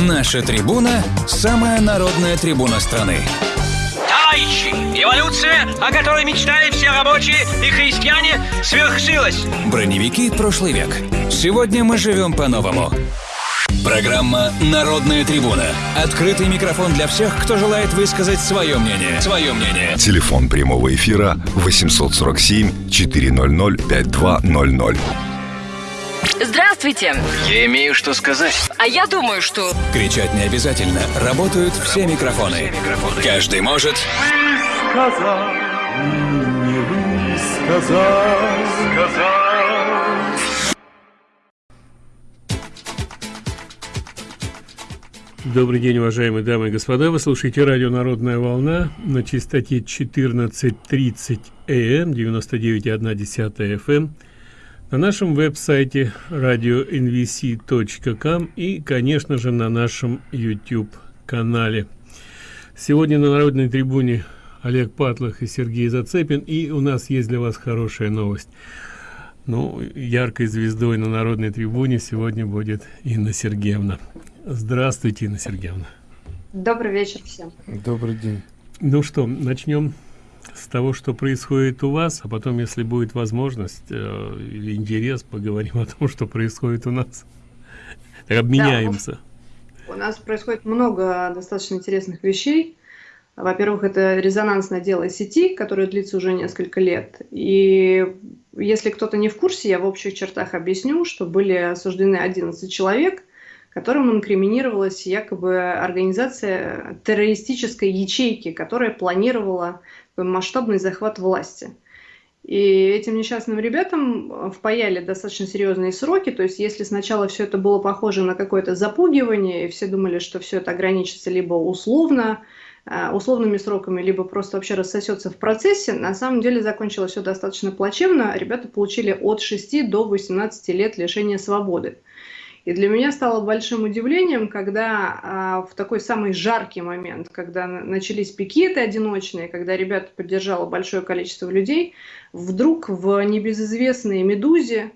Наша трибуна – самая народная трибуна страны. Товарищи, эволюция, о которой мечтали все рабочие и христиане, свершилась. Броневики прошлый век. Сегодня мы живем по-новому. Программа «Народная трибуна». Открытый микрофон для всех, кто желает высказать свое мнение. Свое мнение. Телефон прямого эфира 847 400 5200. Здравствуйте. Я имею что сказать. А я думаю, что... Кричать не обязательно. Работают все микрофоны. Каждый может... сказал, не высказал, сказал. Добрый день, уважаемые дамы и господа. Вы слушаете радио «Народная волна» на частоте 14.30 АМ, 99,1 FM, на нашем веб-сайте radio.nvc.com и, конечно же, на нашем YouTube-канале. Сегодня на Народной трибуне Олег Патлах и Сергей Зацепин, и у нас есть для вас хорошая новость. Ну, яркой звездой на Народной трибуне сегодня будет Инна Сергеевна. Здравствуйте, Инна Сергеевна. Добрый вечер всем. Добрый день. Ну что, начнем с того, что происходит у вас, а потом, если будет возможность э, интерес, поговорим о том, что происходит у нас. Обменяемся. Да, у нас происходит много достаточно интересных вещей. Во-первых, это резонансное дело сети, которое длится уже несколько лет. И если кто-то не в курсе, я в общих чертах объясню, что были осуждены 11 человек – которым инкриминировалась якобы организация террористической ячейки, которая планировала масштабный захват власти. И этим несчастным ребятам впаяли достаточно серьезные сроки. То есть, если сначала все это было похоже на какое-то запугивание, и все думали, что все это ограничится либо условно, э, условными сроками, либо просто вообще рассосется в процессе, на самом деле закончилось все достаточно плачевно. Ребята получили от 6 до 18 лет лишения свободы. И для меня стало большим удивлением, когда а, в такой самый жаркий момент, когда начались пикеты одиночные, когда ребята поддержало большое количество людей, вдруг в небезызвестной «Медузе»,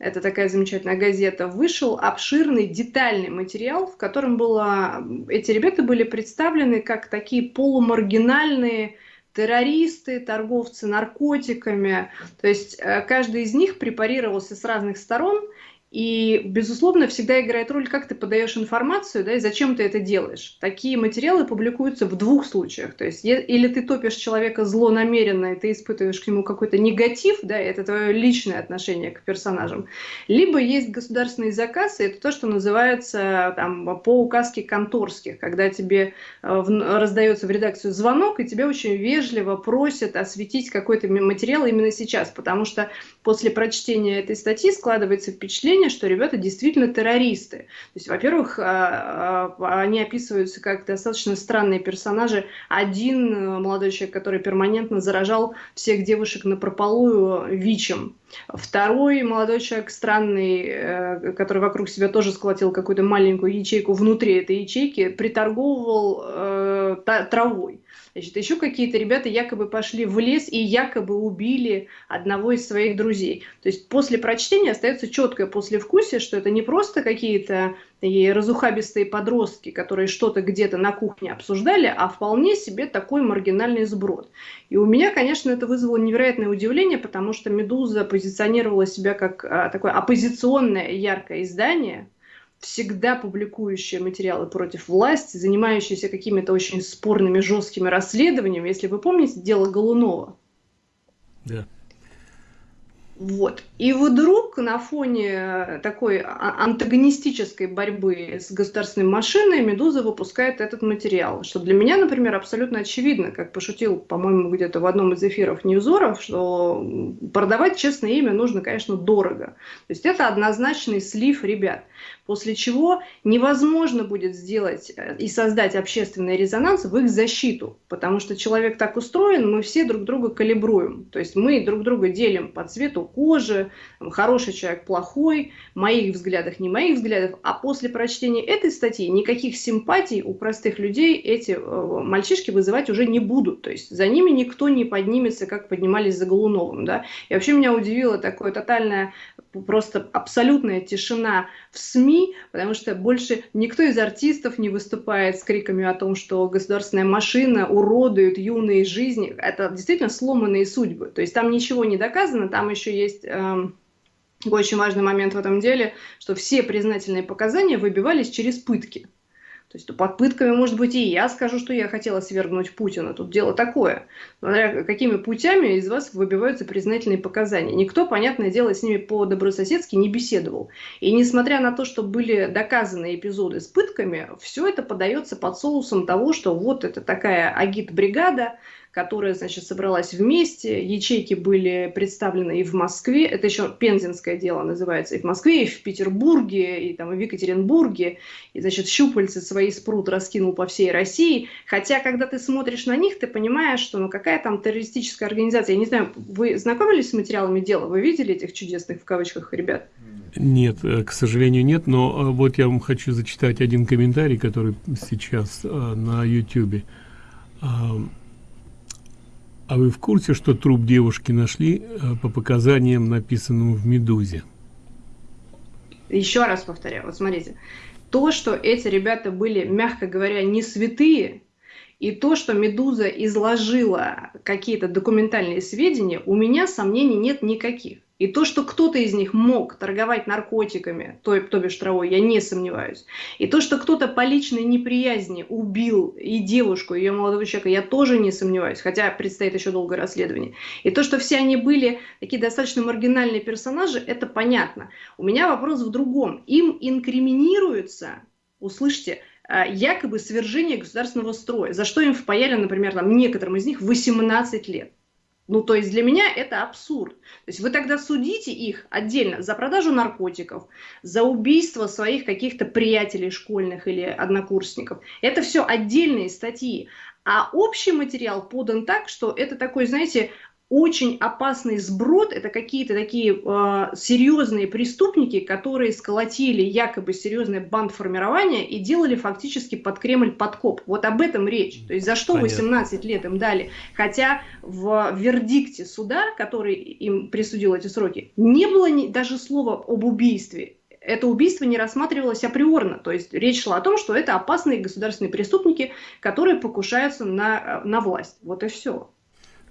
это такая замечательная газета, вышел обширный детальный материал, в котором было, эти ребята были представлены как такие полумаргинальные террористы, торговцы наркотиками. То есть э, каждый из них препарировался с разных сторон – и, безусловно, всегда играет роль, как ты подаешь информацию, да, и зачем ты это делаешь. Такие материалы публикуются в двух случаях. То есть, или ты топишь человека злонамеренно, и ты испытываешь к нему какой-то негатив, да, и это твое личное отношение к персонажам. Либо есть государственный заказ, и это то, что называется там, по указке конторских, когда тебе э, раздается в редакцию звонок, и тебя очень вежливо просят осветить какой-то материал именно сейчас, потому что после прочтения этой статьи складывается впечатление, что ребята действительно террористы. То есть, во-первых, а, а, они описываются как достаточно странные персонажи. Один э, молодой человек, который перманентно заражал всех девушек на прополую ВИЧем. Второй молодой человек странный, э, который вокруг себя тоже сколотил какую-то маленькую ячейку внутри этой ячейки, приторговывал э, травой. Значит, еще какие-то ребята якобы пошли в лес и якобы убили одного из своих друзей. То есть после прочтения остается четкое послевкусие, что это не просто какие-то разухабистые подростки, которые что-то где-то на кухне обсуждали, а вполне себе такой маргинальный сброд. И у меня, конечно, это вызвало невероятное удивление, потому что «Медуза» позиционировала себя как а, такое оппозиционное яркое издание – всегда публикующие материалы против власти, занимающиеся какими-то очень спорными, жесткими расследованиями. Если вы помните дело Голунова. Да. Вот. И вдруг на фоне такой а, антагонистической борьбы с государственной машиной «Медуза» выпускает этот материал. Что для меня, например, абсолютно очевидно, как пошутил, по-моему, где-то в одном из эфиров Ньюзоров, что продавать честное имя нужно, конечно, дорого. То есть это однозначный слив ребят после чего невозможно будет сделать э, и создать общественный резонанс в их защиту, потому что человек так устроен, мы все друг друга калибруем, то есть мы друг друга делим по цвету кожи, хороший человек плохой, моих взглядах, не моих взглядов. А после прочтения этой статьи никаких симпатий у простых людей эти э, мальчишки вызывать уже не будут. То есть за ними никто не поднимется, как поднимались за Голуновым. Да? И вообще меня удивило такое тотальное, просто абсолютная тишина в СМИ, потому что больше никто из артистов не выступает с криками о том, что государственная машина уродует юные жизни. Это действительно сломанные судьбы. То есть там ничего не доказано, там еще есть... Эм, очень важный момент в этом деле, что все признательные показания выбивались через пытки. То есть под пытками, может быть, и я скажу, что я хотела свергнуть Путина. Тут дело такое. Смотря какими путями из вас выбиваются признательные показания. Никто, понятное дело, с ними по-добрососедски не беседовал. И несмотря на то, что были доказаны эпизоды с пытками, все это подается под соусом того, что вот это такая агит-бригада, которая, значит, собралась вместе. Ячейки были представлены и в Москве, это еще пензенское дело называется, и в Москве, и в Петербурге, и там и в Екатеринбурге. И, значит, щупальцы свои спрут раскинул по всей России. Хотя, когда ты смотришь на них, ты понимаешь, что ну какая там террористическая организация. Я не знаю, вы знакомились с материалами дела? Вы видели этих чудесных, в кавычках, ребят? Нет, э, к сожалению, нет, но э, вот я вам хочу зачитать один комментарий, который сейчас э, на YouTube. А вы в курсе, что труп девушки нашли э, по показаниям, написанным в «Медузе»? Еще раз повторяю, вот смотрите. То, что эти ребята были, мягко говоря, не святые, и то, что «Медуза» изложила какие-то документальные сведения, у меня сомнений нет никаких. И то, что кто-то из них мог торговать наркотиками, то, то бишь травой, я не сомневаюсь. И то, что кто-то по личной неприязни убил и девушку, и ее молодого человека, я тоже не сомневаюсь, хотя предстоит еще долгое расследование. И то, что все они были такие достаточно маргинальные персонажи, это понятно. У меня вопрос в другом. Им инкриминируется, услышьте, а, якобы свержение государственного строя, за что им впаяли, например, там, некоторым из них 18 лет. Ну, то есть для меня это абсурд. То есть вы тогда судите их отдельно за продажу наркотиков, за убийство своих каких-то приятелей школьных или однокурсников. Это все отдельные статьи. А общий материал подан так, что это такой, знаете, очень опасный сброд, это какие-то такие э, серьезные преступники, которые сколотили якобы серьезное бандформирование и делали фактически под Кремль подкоп. Вот об этом речь. То есть за что Понятно. 18 лет им дали? Хотя в вердикте суда, который им присудил эти сроки, не было ни, даже слова об убийстве это убийство не рассматривалось априорно. То есть речь шла о том, что это опасные государственные преступники, которые покушаются на, на власть. Вот и все.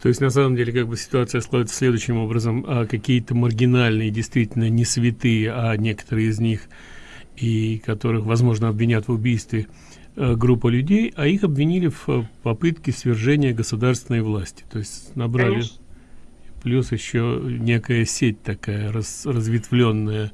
То есть, на самом деле, как бы ситуация складывается следующим образом. А какие-то маргинальные, действительно не святые, а некоторые из них, и которых, возможно, обвинят в убийстве э, группа людей, а их обвинили в э, попытке свержения государственной власти. То есть набрали Конечно. плюс еще некая сеть такая раз, разветвленная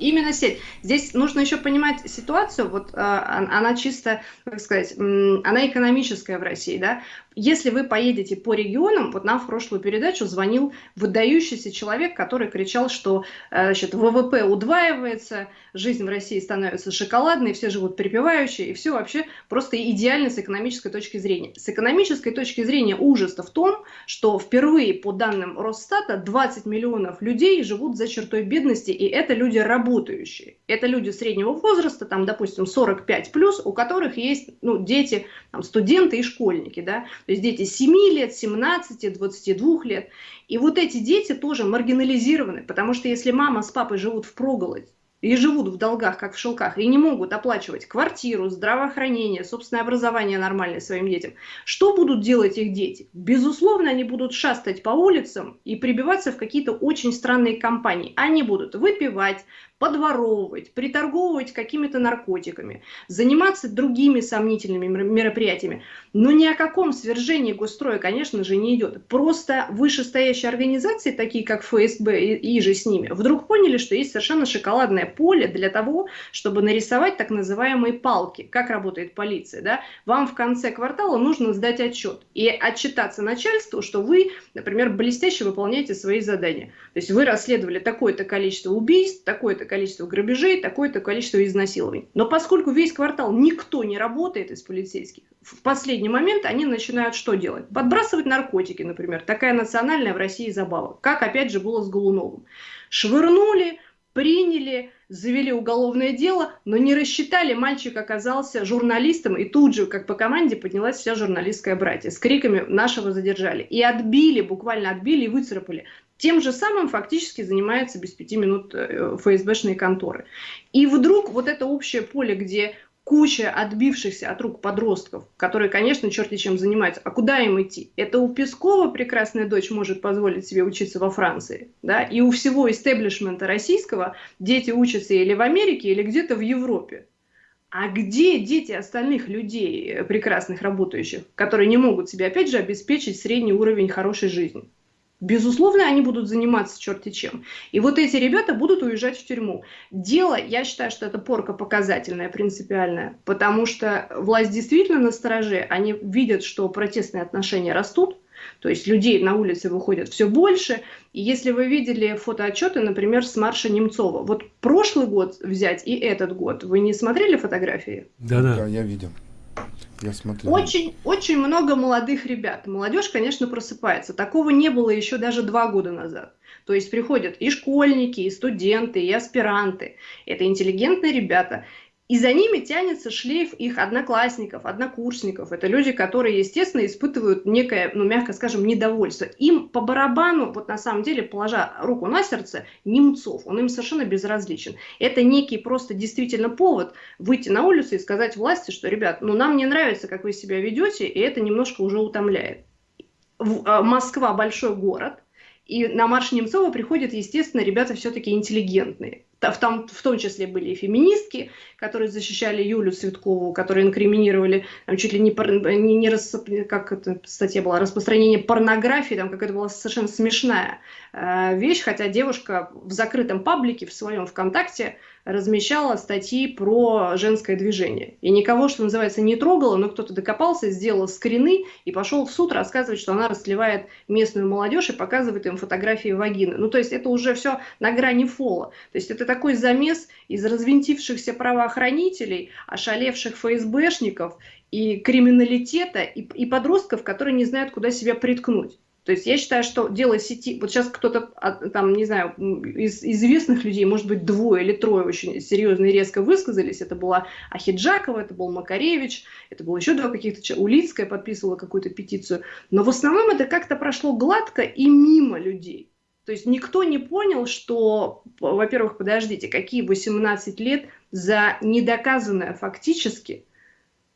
именно сеть. Здесь нужно еще понимать ситуацию, вот э, она чисто, как сказать, она экономическая в России, да. Если вы поедете по регионам, вот нам в прошлую передачу звонил выдающийся человек, который кричал, что э, значит, ВВП удваивается, жизнь в России становится шоколадной, все живут припевающие, и все вообще просто идеально с экономической точки зрения. С экономической точки зрения ужас-то в том, что впервые по данным Росстата 20 миллионов людей живут за чертой бедности, и это люди работающие. Это люди среднего возраста, там, допустим, 45 плюс, у которых есть ну, дети, там, студенты и школьники, да, то есть дети 7 лет, 17, 22 лет. И вот эти дети тоже маргинализированы, потому что если мама с папой живут в проголодь, и живут в долгах, как в шелках, и не могут оплачивать квартиру, здравоохранение, собственное образование нормальное своим детям, что будут делать их дети? Безусловно, они будут шастать по улицам и прибиваться в какие-то очень странные компании. Они будут выпивать, подворовывать, приторговывать какими-то наркотиками, заниматься другими сомнительными мероприятиями. Но ни о каком свержении госстроя, конечно же, не идет. Просто вышестоящие организации, такие как ФСБ и, и же с ними, вдруг поняли, что есть совершенно шоколадное поле для того, чтобы нарисовать так называемые палки. Как работает полиция. Да? Вам в конце квартала нужно сдать отчет и отчитаться начальству, что вы, например, блестяще выполняете свои задания. То есть вы расследовали такое-то количество убийств, такое-то количество грабежей, такое-то количество изнасилований. Но поскольку весь квартал никто не работает из полицейских, в последний момент они начинают что делать? Подбрасывать наркотики, например. Такая национальная в России забава. Как опять же было с Голуновым. Швырнули, приняли, завели уголовное дело, но не рассчитали, мальчик оказался журналистом, и тут же, как по команде, поднялась вся журналистская братья с криками «нашего задержали». И отбили, буквально отбили и выцарапали. Тем же самым фактически занимается без пяти минут э, ФСБшные конторы. И вдруг вот это общее поле, где куча отбившихся от рук подростков, которые, конечно, черти чем занимаются. А куда им идти? Это у Пескова прекрасная дочь может позволить себе учиться во Франции, да, и у всего истеблишмента российского дети учатся или в Америке, или где-то в Европе. А где дети остальных людей, э, прекрасных работающих, которые не могут себе, опять же, обеспечить средний уровень хорошей жизни? Безусловно, они будут заниматься черти чем. И вот эти ребята будут уезжать в тюрьму. Дело, я считаю, что это порка показательная, принципиальная, потому что власть действительно на стороже, они видят, что протестные отношения растут, то есть людей на улице выходят все больше. И если вы видели фотоотчеты, например, с марша Немцова, вот прошлый год взять и этот год, вы не смотрели фотографии? Да-да. Да, я видел. Я смотрел. Очень, очень много молодых ребят. Молодежь, конечно, просыпается. Такого не было еще даже два года назад. То есть приходят и школьники, и студенты, и аспиранты. Это интеллигентные ребята. И за ними тянется шлейф их одноклассников, однокурсников. Это люди, которые, естественно, испытывают некое, ну, мягко скажем, недовольство. Им по барабану, вот на самом деле, положа руку на сердце, Немцов, он им совершенно безразличен. Это некий просто действительно повод выйти на улицу и сказать власти, что, ребят, ну, нам не нравится, как вы себя ведете, и это немножко уже утомляет. А, Москва большой город, и на марш Немцова приходят, естественно, ребята все-таки интеллигентные в том, в том числе были и феминистки, которые защищали Юлю Цветкову, которые инкриминировали там, чуть ли не, не, не рас, как эта статья была, распространение порнографии, там какая-то была совершенно смешная э, вещь, хотя девушка в закрытом паблике в своем ВКонтакте размещала статьи про женское движение. И никого, что называется, не трогала, но кто-то докопался, сделал скрины и пошел в суд рассказывать, что она расливает местную молодежь и показывает им фотографии вагины. Ну, то есть это уже все на грани фола. То есть это такой замес из развинтившихся правоохранителей, ошалевших ФСБшников и криминалитета, и, и подростков, которые не знают, куда себя приткнуть. То есть я считаю, что дело сети, вот сейчас кто-то, а, там, не знаю, из известных людей, может быть, двое или трое очень серьезно и резко высказались. Это была Ахиджакова, это был Макаревич, это было еще два каких-то, Улицкая подписывала какую-то петицию. Но в основном это как-то прошло гладко и мимо людей. То есть никто не понял, что, во-первых, подождите, какие 18 лет за недоказанное фактически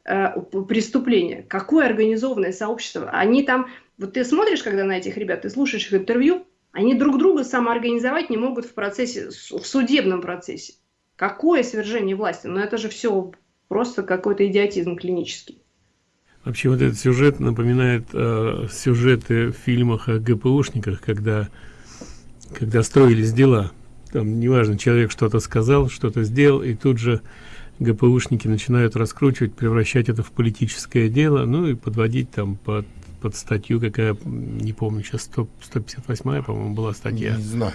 э, преступление, какое организованное сообщество. Они там вот ты смотришь, когда на этих ребят, ты слушаешь их интервью, они друг друга самоорганизовать не могут в процессе, в судебном процессе. Какое свержение власти? Ну это же все просто какой-то идиотизм клинический. Вообще вот этот сюжет напоминает э, сюжеты в фильмах о ГПУшниках, когда, когда строились дела. Там, неважно, человек что-то сказал, что-то сделал, и тут же ГПУшники начинают раскручивать, превращать это в политическое дело, ну и подводить там под под статью, какая, не помню, сейчас 100, 158 по-моему, была статья. Не знаю.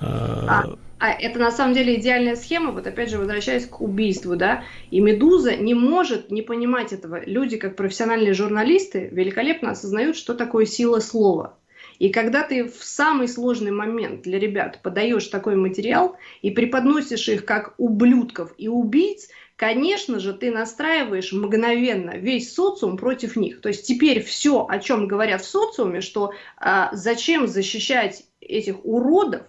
А, а, а это на самом деле идеальная схема, вот опять же, возвращаясь к убийству, да, и «Медуза» не может не понимать этого. Люди, как профессиональные журналисты, великолепно осознают, что такое сила слова. И когда ты в самый сложный момент для ребят подаешь такой материал и преподносишь их как ублюдков и убийц, конечно же, ты настраиваешь мгновенно весь социум против них. То есть теперь все, о чем говорят в социуме, что а, зачем защищать этих уродов,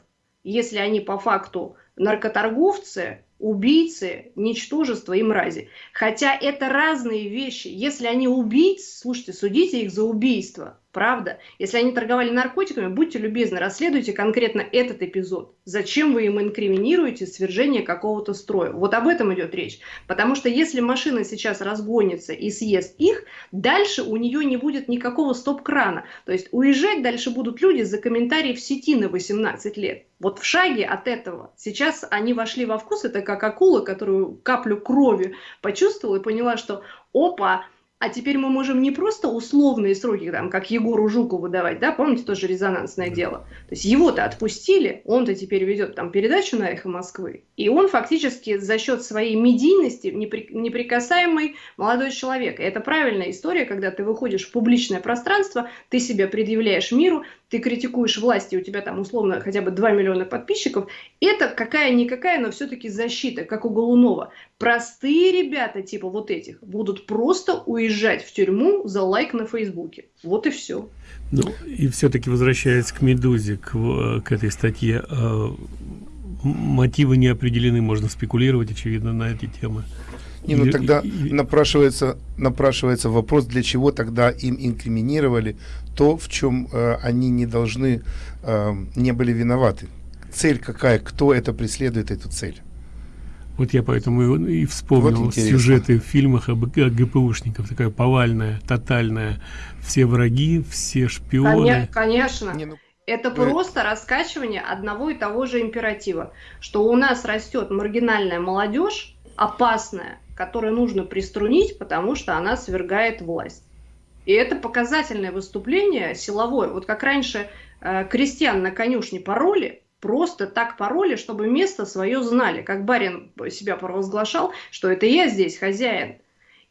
если они по факту наркоторговцы, убийцы, ничтожества и мрази. Хотя это разные вещи. Если они убийцы, слушайте, судите их за убийство. Правда? Если они торговали наркотиками, будьте любезны, расследуйте конкретно этот эпизод. Зачем вы им инкриминируете свержение какого-то строя? Вот об этом идет речь. Потому что если машина сейчас разгонится и съест их, дальше у нее не будет никакого стоп-крана. То есть уезжать дальше будут люди за комментарии в сети на 18 лет. Вот в шаге от этого. Сейчас они вошли во вкус, это как акула, которую каплю крови почувствовала и поняла, что опа, а теперь мы можем не просто условные сроки, там, как Егору Жукову давать, да, помните, тоже резонансное дело. То есть его-то отпустили, он-то теперь ведет там передачу на «Эхо Москвы», и он фактически за счет своей медийности непри... неприкасаемый молодой человек. И это правильная история, когда ты выходишь в публичное пространство, ты себя предъявляешь миру, ты критикуешь власти, у тебя там условно хотя бы 2 миллиона подписчиков, это какая-никакая, но все-таки защита, как у Голунова. Простые ребята, типа вот этих, будут просто уезжать в тюрьму за лайк на Фейсбуке. Вот и все. Ну, и все-таки возвращаясь к «Медузе», к, к этой статье, э, мотивы не определены, можно спекулировать, очевидно, на эти темы. Не, ну тогда напрашивается, напрашивается вопрос, для чего тогда им инкриминировали то, в чем э, они не должны, э, не были виноваты. Цель какая, кто это преследует, эту цель? Вот я поэтому и вспомнил вот сюжеты в фильмах об, о ГПУшников, такая повальная, тотальная, все враги, все шпионы. Конечно. Не, ну... Это просто раскачивание одного и того же императива, что у нас растет маргинальная молодежь, опасная, которую нужно приструнить, потому что она свергает власть. И это показательное выступление силовое. Вот как раньше э, крестьян на конюшне пароли, просто так пароли, чтобы место свое знали. Как барин себя провозглашал, что это я здесь хозяин.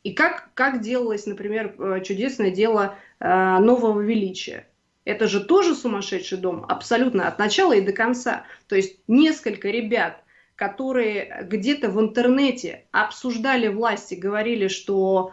И как, как делалось, например, э, чудесное дело э, нового величия. Это же тоже сумасшедший дом, абсолютно от начала и до конца. То есть несколько ребят которые где-то в интернете обсуждали власти, говорили, что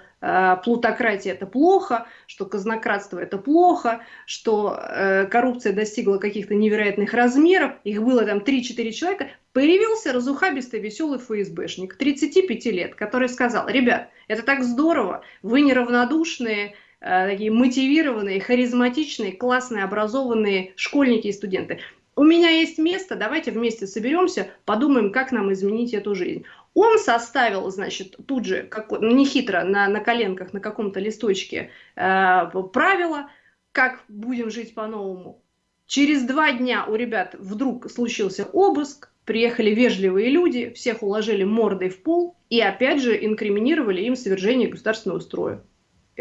плутократия это плохо, что казнократство это плохо, что э, коррупция достигла каких-то невероятных размеров, их было там 3-4 человека, появился разухабистый веселый ФСБшник 35 лет, который сказал, ребят, это так здорово, вы неравнодушные, э, такие мотивированные, харизматичные, классные, образованные школьники и студенты у меня есть место, давайте вместе соберемся, подумаем, как нам изменить эту жизнь. Он составил, значит, тут же, как, ну, нехитро, на, на коленках, на каком-то листочке э, правила, как будем жить по-новому. Через два дня у ребят вдруг случился обыск, приехали вежливые люди, всех уложили мордой в пол и опять же инкриминировали им свержение государственного строя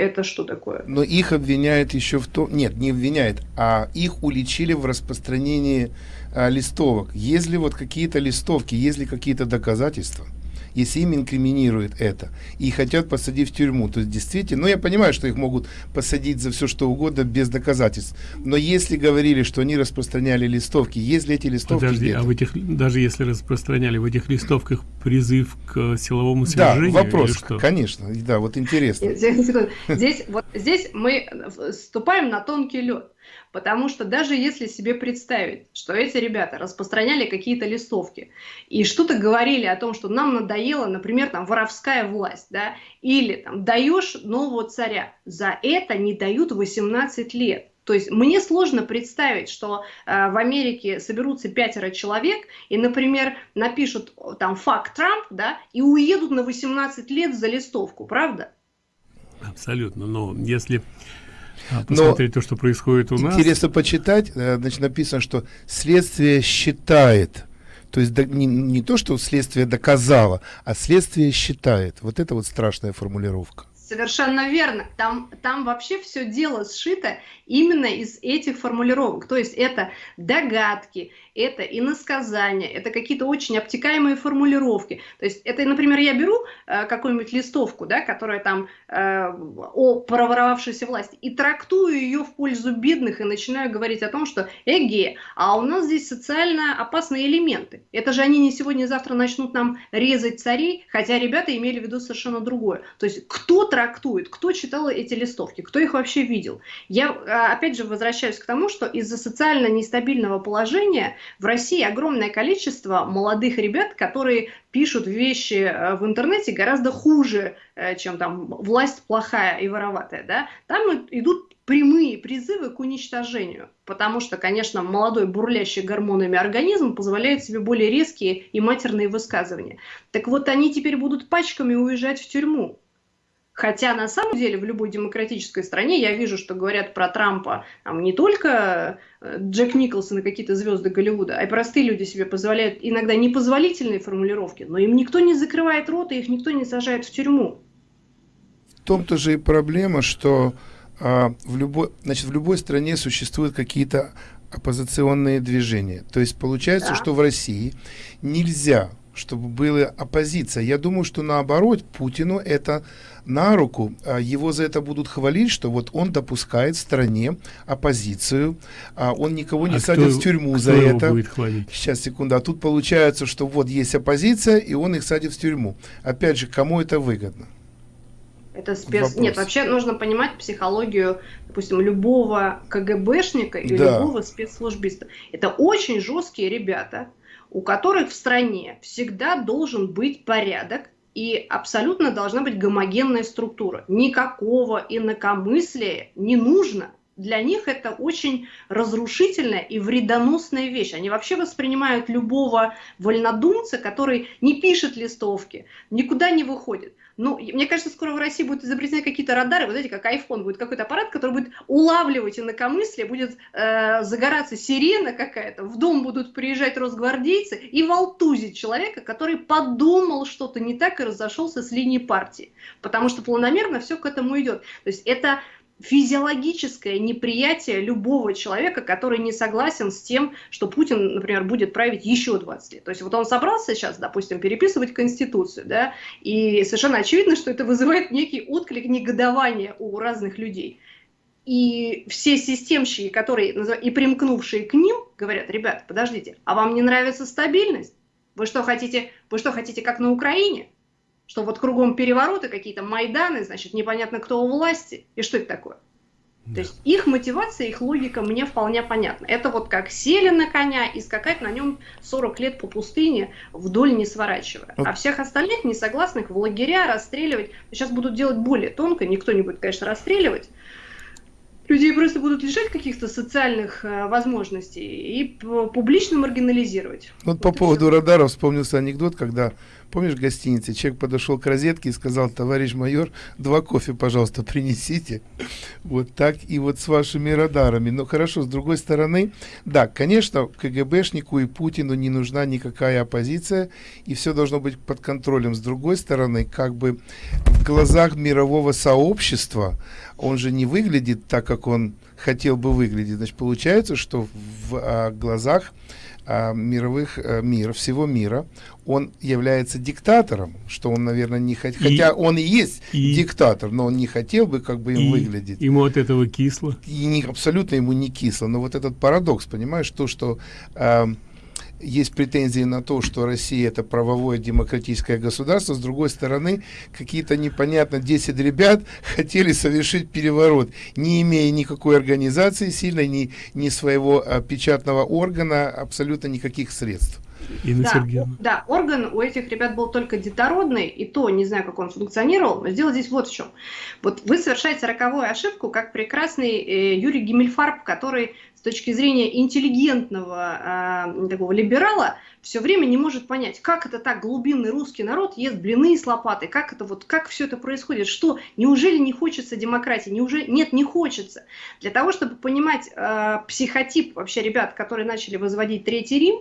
это что такое? Но их обвиняют еще в том... Нет, не обвиняют, а их уличили в распространении а, листовок. Если вот какие-то листовки, если какие-то доказательства, если им инкриминируют это и хотят посадить в тюрьму, то действительно, ну я понимаю, что их могут посадить за все что угодно без доказательств, но если говорили, что они распространяли листовки, если эти листовки... Подожди, а в этих, даже если распространяли в этих листовках призыв к силовому свержению? Да, вопрос, что? конечно, да, вот интересно. Здесь, вот, здесь мы вступаем на тонкий лед. Потому что даже если себе представить, что эти ребята распространяли какие-то листовки и что-то говорили о том, что нам надоело, например, там воровская власть, да, или там даешь нового царя, за это не дают 18 лет. То есть мне сложно представить, что э, в Америке соберутся пятеро человек и, например, напишут там факт Трамп, да, и уедут на 18 лет за листовку, правда? Абсолютно. Но если а, посмотреть Но то, что происходит у интересно нас. Интересно почитать, э, значит, написано, что следствие считает, то есть не, не то, что следствие доказало, а следствие считает. Вот это вот страшная формулировка. Совершенно верно. Там, там вообще все дело сшито именно из этих формулировок. То есть это догадки, это иносказания, это какие-то очень обтекаемые формулировки. То есть это, например, я беру э, какую-нибудь листовку, да, которая там э, о проворовавшейся власти, и трактую ее в пользу бедных и начинаю говорить о том, что эге, а у нас здесь социально опасные элементы. Это же они не сегодня-завтра начнут нам резать царей, хотя ребята имели в виду совершенно другое. То есть кто трактует, кто читал эти листовки, кто их вообще видел. Я, а, опять же, возвращаюсь к тому, что из-за социально нестабильного положения в России огромное количество молодых ребят, которые пишут вещи э, в интернете гораздо хуже, э, чем там власть плохая и вороватая. Да? Там идут прямые призывы к уничтожению, потому что, конечно, молодой бурлящий гормонами организм позволяет себе более резкие и матерные высказывания. Так вот, они теперь будут пачками уезжать в тюрьму. Хотя на самом деле в любой демократической стране я вижу, что говорят про Трампа там, не только э, Джек Николсон и какие-то звезды Голливуда, а и простые люди себе позволяют иногда непозволительные формулировки, но им никто не закрывает рот, и их никто не сажает в тюрьму. В том-то же и проблема, что а, в любой, значит, в любой стране существуют какие-то оппозиционные движения. То есть получается, Да. что в России нельзя, чтобы была оппозиция. Я думаю, что наоборот, Путину это на руку. А Его за это будут хвалить, что вот он допускает в стране оппозицию, а он никого не А садит кто- в тюрьму кто за его это. будет хвалить? Сейчас, секунду. А тут получается, что вот есть оппозиция, и он их садит в тюрьму. Опять же, кому это выгодно? Это спец... Вопрос. Нет, вообще нужно понимать психологию, допустим, любого КГБшника или Да. любого спецслужбиста. Это очень жесткие ребята, у которых в стране всегда должен быть порядок и абсолютно должна быть гомогенная структура. Никакого инакомыслия не нужно. Для них это очень разрушительная и вредоносная вещь. Они вообще воспринимают любого вольнодумца, который не пишет листовки, никуда не выходит. Ну, мне кажется, скоро в России будут изобретены какие-то радары, вот знаете, как iPhone, будет какой-то аппарат, который будет улавливать инакомыслие, будет э, загораться сирена какая-то, в дом будут приезжать росгвардейцы и волтузить человека, который подумал что-то не так и разошелся с линии партии. Потому что планомерно все к этому идет. То есть это физиологическое неприятие любого человека, который не согласен с тем, что Путин, например, будет править еще 20 лет. То есть вот он собрался сейчас, допустим, переписывать Конституцию, да, и совершенно очевидно, что это вызывает некий отклик негодования у разных людей. И все системщики, которые и примкнувшие к ним, говорят, ребят, подождите, а вам не нравится стабильность? Вы что хотите, вы что хотите, как на Украине? Что вот кругом перевороты, какие-то Майданы, значит, непонятно кто у власти. И что это такое? То есть их мотивация, их логика мне вполне понятна. Это вот как сели на коня и скакать на нем 40 лет по пустыне, вдоль не сворачивая. Вот. А всех остальных несогласных в лагеря расстреливать. Сейчас будут делать более тонко, никто не будет, конечно, расстреливать. Людей просто будут лишать каких-то социальных э, возможностей и публично маргинализировать. Вот по и поводу всё. радаров вспомнился анекдот, когда, помнишь, в гостинице человек подошел к розетке и сказал, товарищ майор, два кофе, пожалуйста, принесите. Вот так и вот с вашими радарами. Но хорошо, с другой стороны, да, конечно, КГБшнику и Путину не нужна никакая оппозиция, и все должно быть под контролем. С другой стороны, как бы в глазах мирового сообщества он же не выглядит так, как он хотел бы выглядеть. Значит, получается, что в а, глазах а, мировых а, мира, всего мира, он является диктатором, что он, наверное, не хотел, хотя он и есть и- диктатор, но он не хотел бы как бы им И выглядеть. Ему от этого кисло. И не, абсолютно ему не кисло, но вот этот парадокс, понимаешь, то, что ам, есть претензии на то, что Россия это правовое демократическое государство, с другой стороны, какие-то непонятно 10 ребят хотели совершить переворот, не имея никакой организации сильной, ни, ни своего а, печатного органа, абсолютно никаких средств. Инна Да, Сергеевна. да, орган у этих ребят был только детородный, и то не знаю, как он функционировал, но дело здесь вот в чем. Вот вы совершаете роковую ошибку, как прекрасный э, Юрий Гиммельфарб, который с точки зрения интеллигентного а, такого либерала все время не может понять, как это так глубинный русский народ ест блины с лопатой, как это вот, как все это происходит, что, неужели не хочется демократии, неужели, нет, не хочется. Для того, чтобы понимать э, психотип вообще ребят, которые начали возводить Третий Рим,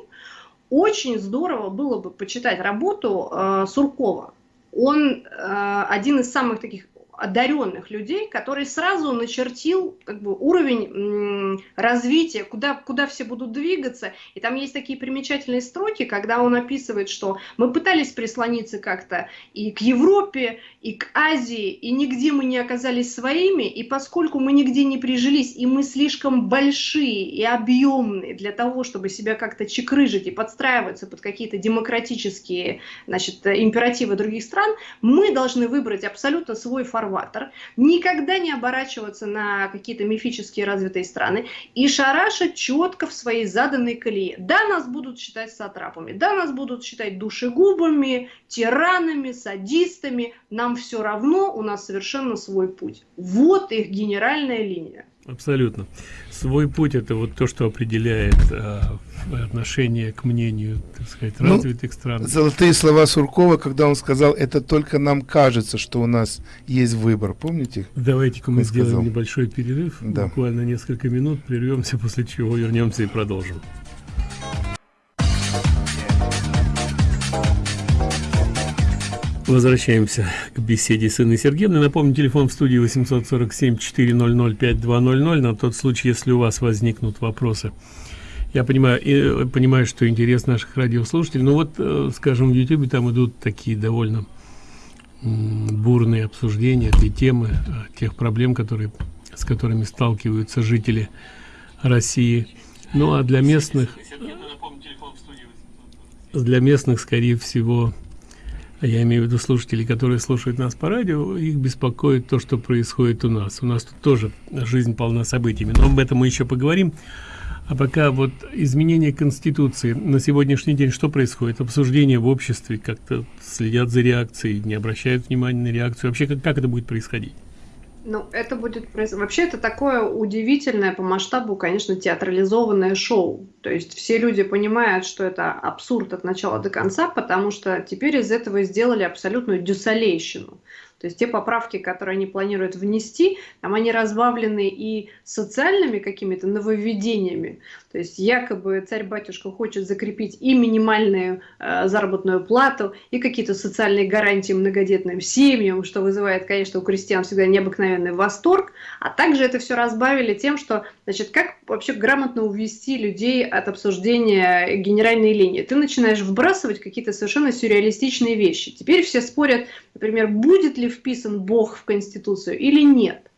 очень здорово было бы почитать работу э, Суркова. Он э, один из самых таких одаренных людей, который сразу начертил как бы, уровень развития, куда, куда все будут двигаться. И там есть такие примечательные строки, когда он описывает, что мы пытались прислониться как-то и к Европе, и к Азии, и нигде мы не оказались своими, и поскольку мы нигде не прижились, и мы слишком большие и объемные для того, чтобы себя как-то чекрыжить и подстраиваться под какие-то демократические значит, императивы других стран, мы должны выбрать абсолютно свой фарватер, никогда не оборачиваться на какие-то мифические развитые страны и шарашить четко в своей заданной колее. Да, нас будут считать сатрапами, да, нас будут считать душегубами, тиранами, садистами, нам все равно, у нас совершенно свой путь. Вот их генеральная линия. Абсолютно. Свой путь это вот то, что определяет а, отношение к мнению, так сказать, Ну, развитых стран. Золотые слова Суркова, когда он сказал, это только нам кажется, что у нас есть выбор. Помните? Давайте-ка мы сделаем сказал. небольшой перерыв, Да. буквально несколько минут, прервемся, после чего вернемся и продолжим. Возвращаемся к беседе с Инной Сергеевной. Напомню, телефон в студии 847-400-5200 на тот случай, если у вас возникнут вопросы. Я понимаю, и, э, понимаю, что интерес наших радиослушателей, но вот, э, скажем, в YouTube там идут такие довольно бурные обсуждения этой темы, э, тех проблем, которые, с которыми сталкиваются жители России. Ну а для местных, для местных, скорее всего, я имею в виду слушателей, которые слушают нас по радио, их беспокоит то, что происходит у нас. У нас тут тоже жизнь полна событиями, но об этом мы еще поговорим. А пока вот изменение Конституции на сегодняшний день что происходит? Обсуждение в обществе, как-то следят за реакцией, не обращают внимания на реакцию. Вообще, как, как это будет происходить? Ну, это будет... Вообще, это такое удивительное по масштабу, конечно, театрализованное шоу. То есть все люди понимают, что это абсурд от начала до конца, потому что теперь из этого сделали абсолютную дюсалейщину. То есть те поправки, которые они планируют внести, там они разбавлены и социальными какими-то нововведениями. То есть якобы царь-батюшка хочет закрепить и минимальную э, заработную плату, и какие-то социальные гарантии многодетным семьям, что вызывает, конечно, у крестьян всегда необыкновенный восторг. А также это все разбавили тем, что, значит, как вообще грамотно увести людей от обсуждения генеральной линии. Ты начинаешь вбрасывать какие-то совершенно сюрреалистичные вещи. Теперь все спорят, например, будет ли вписан Бог в Конституцию или нет.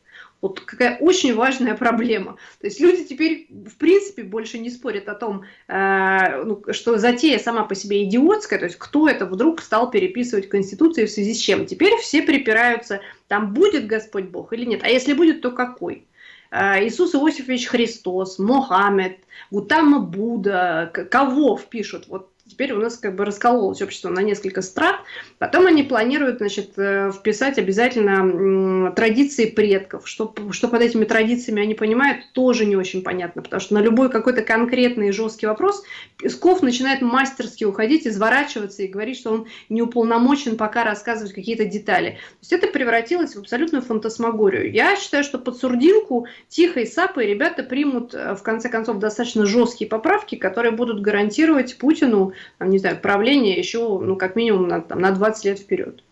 Вот какая очень важная проблема. То есть люди теперь, в принципе, больше не спорят о том, э, ну, что затея сама по себе идиотская, то есть кто это вдруг стал переписывать Конституцию в связи с чем. Теперь все припираются, там будет Господь Бог или нет. А если будет, то какой? Э, Иисус Иосифович Христос, Мохаммед, Гутама Будда, кого впишут? Вот Теперь у нас как бы раскололось общество на несколько страт. Потом они планируют, значит, э, вписать обязательно традиции предков. Что, что под этими традициями они понимают, тоже не очень понятно. Потому что на любой какой-то конкретный жесткий вопрос Песков начинает мастерски уходить, изворачиваться и говорить, что он не уполномочен пока рассказывать какие-то детали. То есть это превратилось в абсолютную фантасмагорию. Я считаю, что под сурдинку тихо и сапой ребята примут, э, в конце концов, достаточно жесткие поправки, которые будут гарантировать Путину там, не знаю, правление еще, ну, как минимум, на, там, на 20 лет вперед.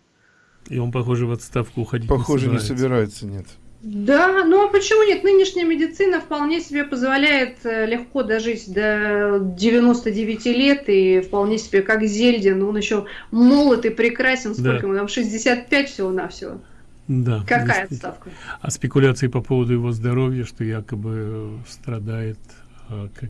И он, похоже, в отставку уходить Похоже, не собирается. не собирается, нет. Да, ну а почему нет? Нынешняя медицина вполне себе позволяет э, легко дожить до 99 лет и вполне себе как Зельдин, он еще молод и прекрасен, сколько да. ему там, 65 всего-навсего. Да. Какая отставка? А спекуляции по поводу его здоровья, что якобы страдает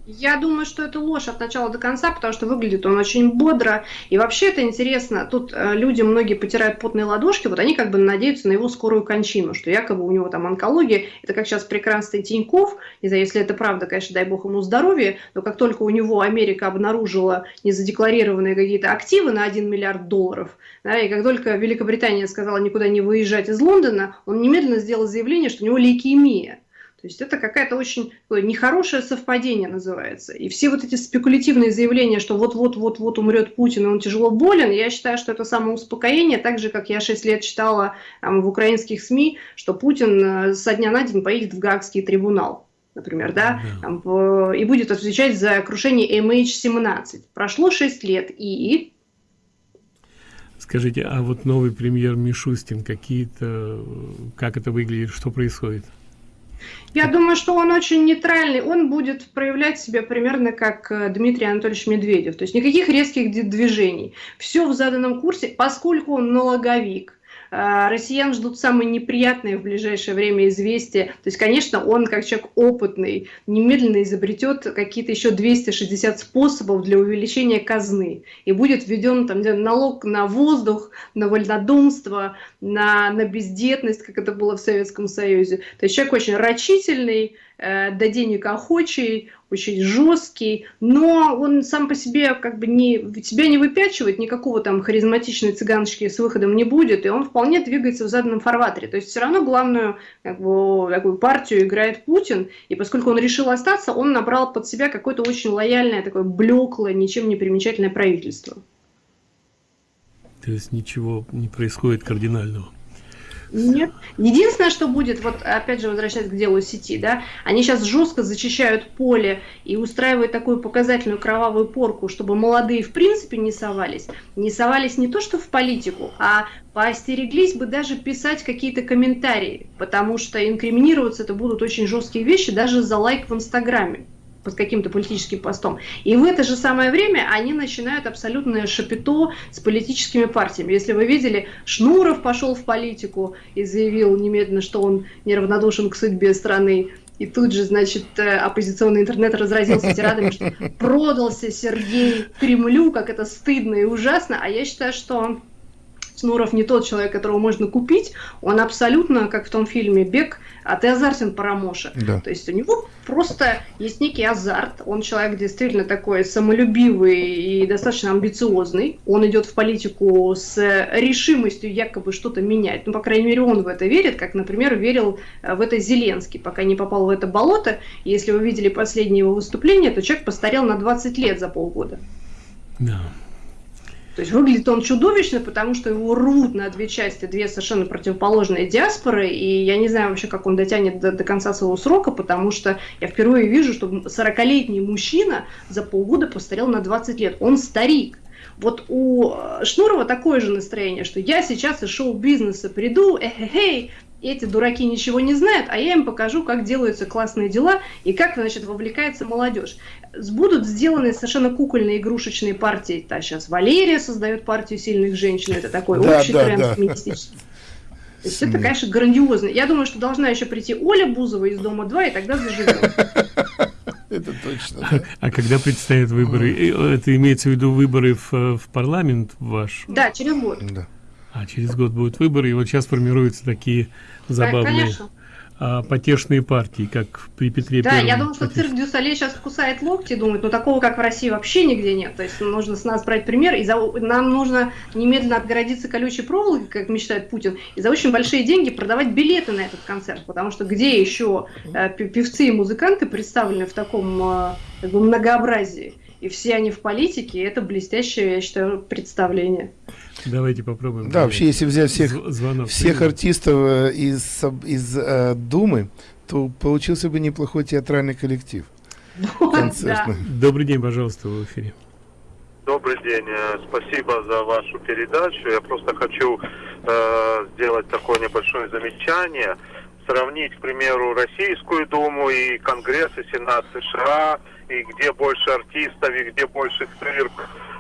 я думаю, что это ложь от начала до конца, потому что выглядит он очень бодро. И вообще это интересно. Тут э, люди многие потирают потные ладошки, вот они как бы надеются на его скорую кончину, что якобы у него там онкология. Это как сейчас прекрасный Тиньков. Не знаю, если это правда, конечно, дай бог ему здоровья, но как только у него Америка обнаружила незадекларированные какие-то активы на 1 миллиард долларов, да, и как только Великобритания сказала никуда не выезжать из Лондона, он немедленно сделал заявление, что у него лейкемия. То есть это какая-то очень нехорошее совпадение называется. И все вот эти спекулятивные заявления, что вот-вот-вот-вот умрет Путин, и он тяжело болен, я считаю, что это самоуспокоение, так же, как я 6 лет читала там, в украинских СМИ, что Путин э, со дня на день поедет в Гаагский трибунал например, да, там, в, и будет отвечать за крушение MH17. Прошло 6 лет, и... Скажите, а вот новый премьер Мишустин, какие-то, как это выглядит, что происходит? Я думаю, что он очень нейтральный. Он будет проявлять себя примерно как э, Дмитрий Анатольевич Медведев. То есть никаких резких движений. Все в заданном курсе, поскольку он налоговик россиян ждут самые неприятные в ближайшее время известия. То есть, конечно, он, как человек опытный, немедленно изобретет какие-то еще 260 способов для увеличения казны. И будет введен там, налог на воздух, на вольнодумство, на, на бездетность, как это было в Советском Союзе. То есть человек очень рачительный, до денег охочий, очень жесткий, но он сам по себе как бы не, себя не выпячивает, никакого там харизматичной цыганочки с выходом не будет, и он вполне двигается в заданном фарватере. То есть все равно главную как бы, такую партию играет Путин, и поскольку он решил остаться, он набрал под себя какое-то очень лояльное, такое блеклое, ничем не примечательное правительство. То есть ничего не происходит кардинального. Нет. Единственное, что будет, вот опять же возвращаясь к делу сети, да, они сейчас жестко зачищают поле и устраивают такую показательную кровавую порку, чтобы молодые в принципе не совались. Не совались не то что в политику, а поостереглись бы даже писать какие-то комментарии, потому что инкриминироваться это будут очень жесткие вещи даже за лайк в Инстаграме под каким-то политическим постом. И в это же самое время они начинают абсолютное шапито с политическими партиями. Если вы видели, Шнуров пошел в политику и заявил немедленно, что он неравнодушен к судьбе страны. И тут же, значит, э, оппозиционный интернет разразился тирадами, что продался Сергей Кремлю, как это стыдно и ужасно. А я считаю, что он Шнуров не тот человек, которого можно купить, он абсолютно, как в том фильме «Бег», а ты азартен Парамоша. Да. То есть у него просто есть некий азарт, он человек действительно такой самолюбивый и достаточно амбициозный, он идет в политику с решимостью якобы что-то менять, ну, по крайней мере, он в это верит, как, например, верил э, в это Зеленский, пока не попал в это болото, если вы видели последнее его выступление, то человек постарел на 20 лет за полгода. Да. То есть выглядит он чудовищно, потому что его рвут на две части, две совершенно противоположные диаспоры, и я не знаю вообще, как он дотянет до, до конца своего срока, потому что я впервые вижу, что 40-летний мужчина за полгода постарел на 20 лет. Он старик. Вот у Шнурова такое же настроение, что я сейчас из шоу-бизнеса приду, эхе-хей, эти дураки ничего не знают, а я им покажу, как делаются классные дела и как, значит, вовлекается молодежь. Будут сделаны совершенно кукольные игрушечные партии. Да, сейчас Валерия создает партию сильных женщин, это такой да, общий да, тренд да. феминистический. То есть это, конечно, грандиозно. Я думаю, что должна еще прийти Оля Бузова из Дома 2, и тогда заживем. Это точно. А, а когда предстоят выборы? Это имеется в виду выборы в, в парламент ваш? Да, через год. Да. А через год будут выборы, и вот сейчас формируются такие забавные а, потешные партии, как при Петре Да, Первом. я думаю, что цирк Дюсалей сейчас кусает локти, думает, ну такого, как в России, вообще нигде нет. То есть нужно с нас брать пример, и за, нам нужно немедленно отгородиться колючей проволокой, как мечтает Путин, и за очень большие деньги продавать билеты на этот концерт, потому что где еще э, певцы и музыканты представлены в таком э, как бы многообразии? И все они в политике, и это блестящее, я считаю, представление. Давайте попробуем. Да, вообще, если взять всех, звонок, всех артистов э, из, из э, Думы, то получился бы неплохой театральный коллектив. Концертный. Добрый день, пожалуйста, в эфире. Добрый день, э, спасибо за вашу передачу. Я просто хочу э, сделать такое небольшое замечание, сравнить, к примеру, Российскую Думу и Конгресс и Сенат США, и где больше артистов, и где больше цирк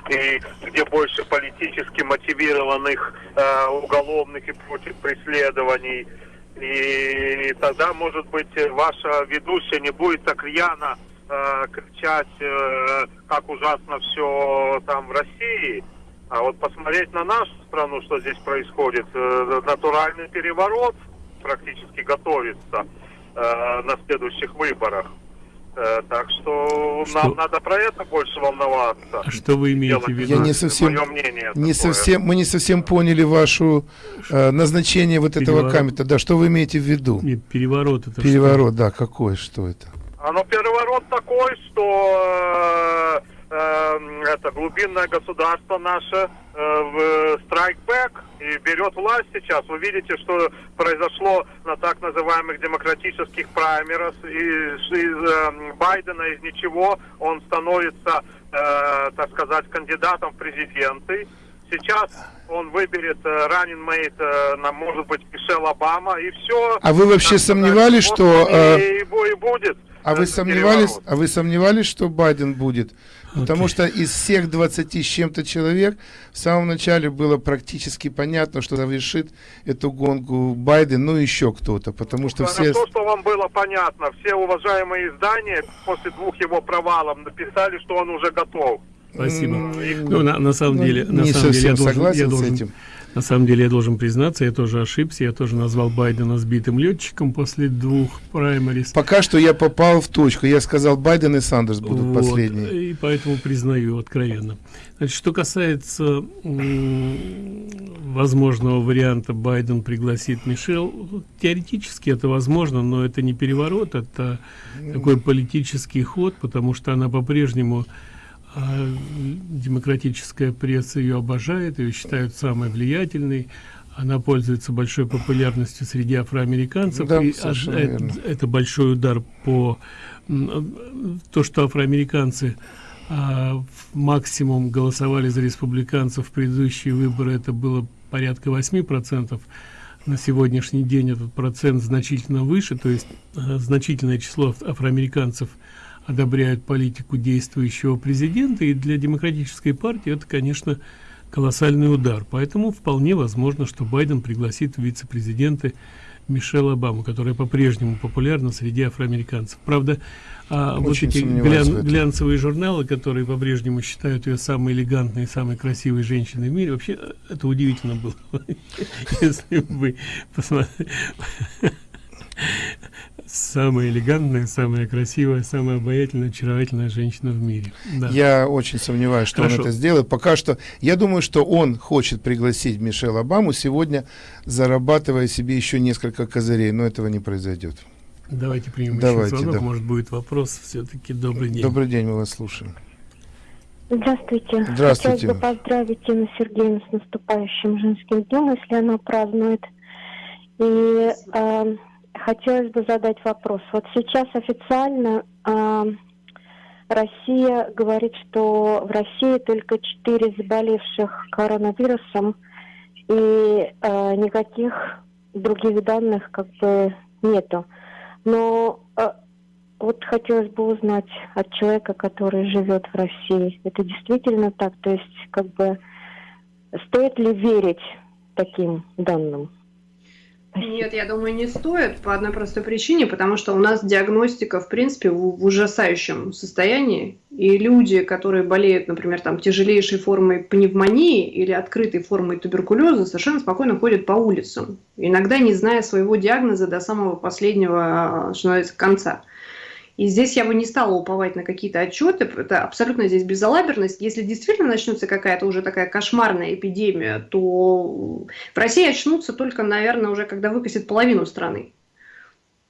и где больше политически мотивированных э, уголовных и против преследований. И тогда, может быть, ваша ведущая не будет так рьяно э, кричать, э, как ужасно все там в России. А вот посмотреть на нашу страну, что здесь происходит, э, натуральный переворот практически готовится э, на следующих выборах. Э, так что, что нам надо про это больше волноваться. А что вы имеете в виду? Я не совсем, мнение не совсем, мы не совсем поняли вашу э, назначение вот Переворот. этого камета. Да, что вы имеете в виду? Нет, переворот это Переворот, что? да, какой, что это? А ну переворот такой, что э, э, это глубинное государство наше э, в страйкбэк и берет власть сейчас. Вы видите, что произошло на так называемых демократических праймерах. Из, из э, Байдена из ничего он становится, э, так сказать, кандидатом в президенты. Сейчас он выберет э, раннин мейт, э, на, может быть, Мишель Обама, и все. А вы вообще сомневались, что... Э... И, и, и будет. А вы сомневались, а вы сомневались, что Байден будет? Потому что из всех 20 с чем-то человек в самом начале было практически понятно, что завершит эту гонку Байден, ну еще кто-то, потому что Хорошо, все... что вам было понятно. Все уважаемые издания после двух его провалов написали, что он уже готов. Спасибо. Ну, на, на самом деле, на не самом деле, я должен, согласен я должен, с этим. На самом деле, я должен признаться, я тоже ошибся. Я тоже назвал Байдена сбитым летчиком после двух праймарис. Пока что я попал в точку. Я сказал, Байден и Сандерс будут вот, последние. И поэтому признаю откровенно. Значит, что касается возможного варианта Байден пригласит Мишел, теоретически это возможно, но это не переворот, это такой политический ход, потому что она по-прежнему а демократическая пресса ее обожает, ее считают самой влиятельной, она пользуется большой популярностью среди афроамериканцев. Да, и это, это большой удар по то, что афроамериканцы а, максимум голосовали за республиканцев в предыдущие выборы, это было порядка 8 процентов. На сегодняшний день этот процент значительно выше, то есть а, значительное число афроамериканцев одобряют политику действующего президента, и для демократической партии это, конечно, колоссальный удар. Поэтому вполне возможно, что Байден пригласит вице-президенты Мишель Обаму, которая по-прежнему популярна среди афроамериканцев. Правда, а, вот эти глян, глянцевые журналы, которые по-прежнему считают ее самой элегантной, самой красивой женщиной в мире, вообще это удивительно было, если бы посмотрели самая элегантная, самая красивая, самая обаятельная, очаровательная женщина в мире. Да. Я очень сомневаюсь, что Хорошо. он это сделает. Пока что, я думаю, что он хочет пригласить Мишель Обаму сегодня, зарабатывая себе еще несколько козырей, но этого не произойдет. Давайте примем Давайте, еще звонок, да. может будет вопрос. Все-таки добрый день. Добрый день, мы вас слушаем. Здравствуйте. Здравствуйте. Хотелось бы поздравить Инну Сергеевну с наступающим женским днем, если она празднует. И э, хотелось бы задать вопрос. Вот сейчас официально э, Россия говорит, что в России только четыре заболевших коронавирусом и э, никаких других данных как бы нету. Но э, вот хотелось бы узнать от человека, который живет в России, это действительно так? То есть как бы стоит ли верить таким данным? Нет, я думаю, не стоит по одной простой причине, потому что у нас диагностика, в принципе, в, в ужасающем состоянии, и люди, которые болеют, например, там тяжелейшей формой пневмонии или открытой формой туберкулеза, совершенно спокойно ходят по улицам, иногда не зная своего диагноза до самого последнего, что называется, конца. И здесь я бы не стала уповать на какие-то отчеты, это абсолютно здесь безалаберность. Если действительно начнется какая-то уже такая кошмарная эпидемия, то в России очнутся только, наверное, уже когда выкосит половину страны.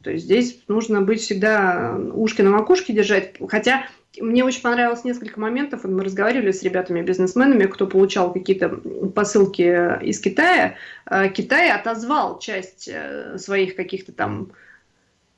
То есть здесь нужно быть всегда ушки на макушке держать. Хотя мне очень понравилось несколько моментов. Мы разговаривали с ребятами-бизнесменами, кто получал какие-то посылки из Китая. Э, Китай отозвал часть э, своих каких-то там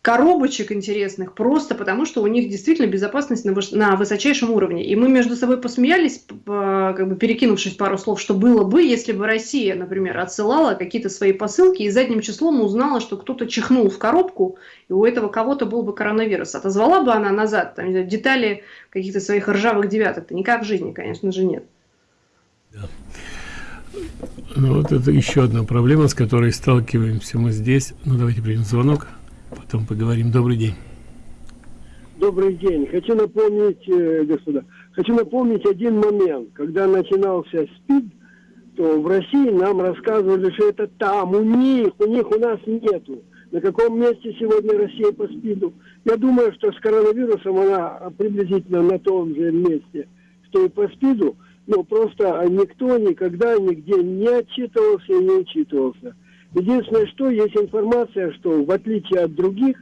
коробочек интересных, просто потому что у них действительно безопасность на, на высочайшем уровне. И мы между собой посмеялись, как бы перекинувшись пару слов, что было бы, если бы Россия, например, отсылала какие-то свои посылки и задним числом узнала, что кто-то чихнул в коробку, и у этого кого-то был бы коронавирус. Отозвала бы она назад там, детали каких-то своих ржавых девяток? -то никак в жизни, конечно же, нет. Да. Ну, вот это еще одна проблема, с которой сталкиваемся мы здесь. Ну, давайте примем звонок. Потом поговорим. Добрый день. Добрый день. Хочу напомнить, э, господа, хочу напомнить один момент. Когда начинался СПИД, то в России нам рассказывали, что это там, у них, у них, у нас нету. На каком месте сегодня Россия по СПИДу? Я думаю, что с коронавирусом она приблизительно на том же месте, что и по СПИДу, но просто никто никогда нигде не отчитывался и не учитывался. Единственное, что есть информация, что в отличие от других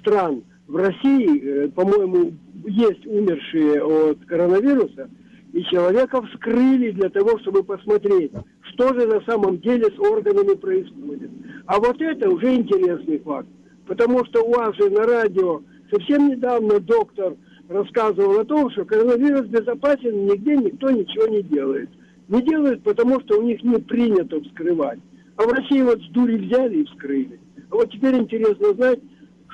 стран, в России, э, по-моему, есть умершие от коронавируса, и человека вскрыли для того, чтобы посмотреть, что же на самом деле с органами происходит. А вот это уже интересный факт. Потому что у вас же на радио совсем недавно доктор рассказывал о том, что коронавирус безопасен, нигде никто ничего не делает. Не делают, потому что у них не принято вскрывать. А в России вот с дури взяли и вскрыли. А вот теперь интересно знать,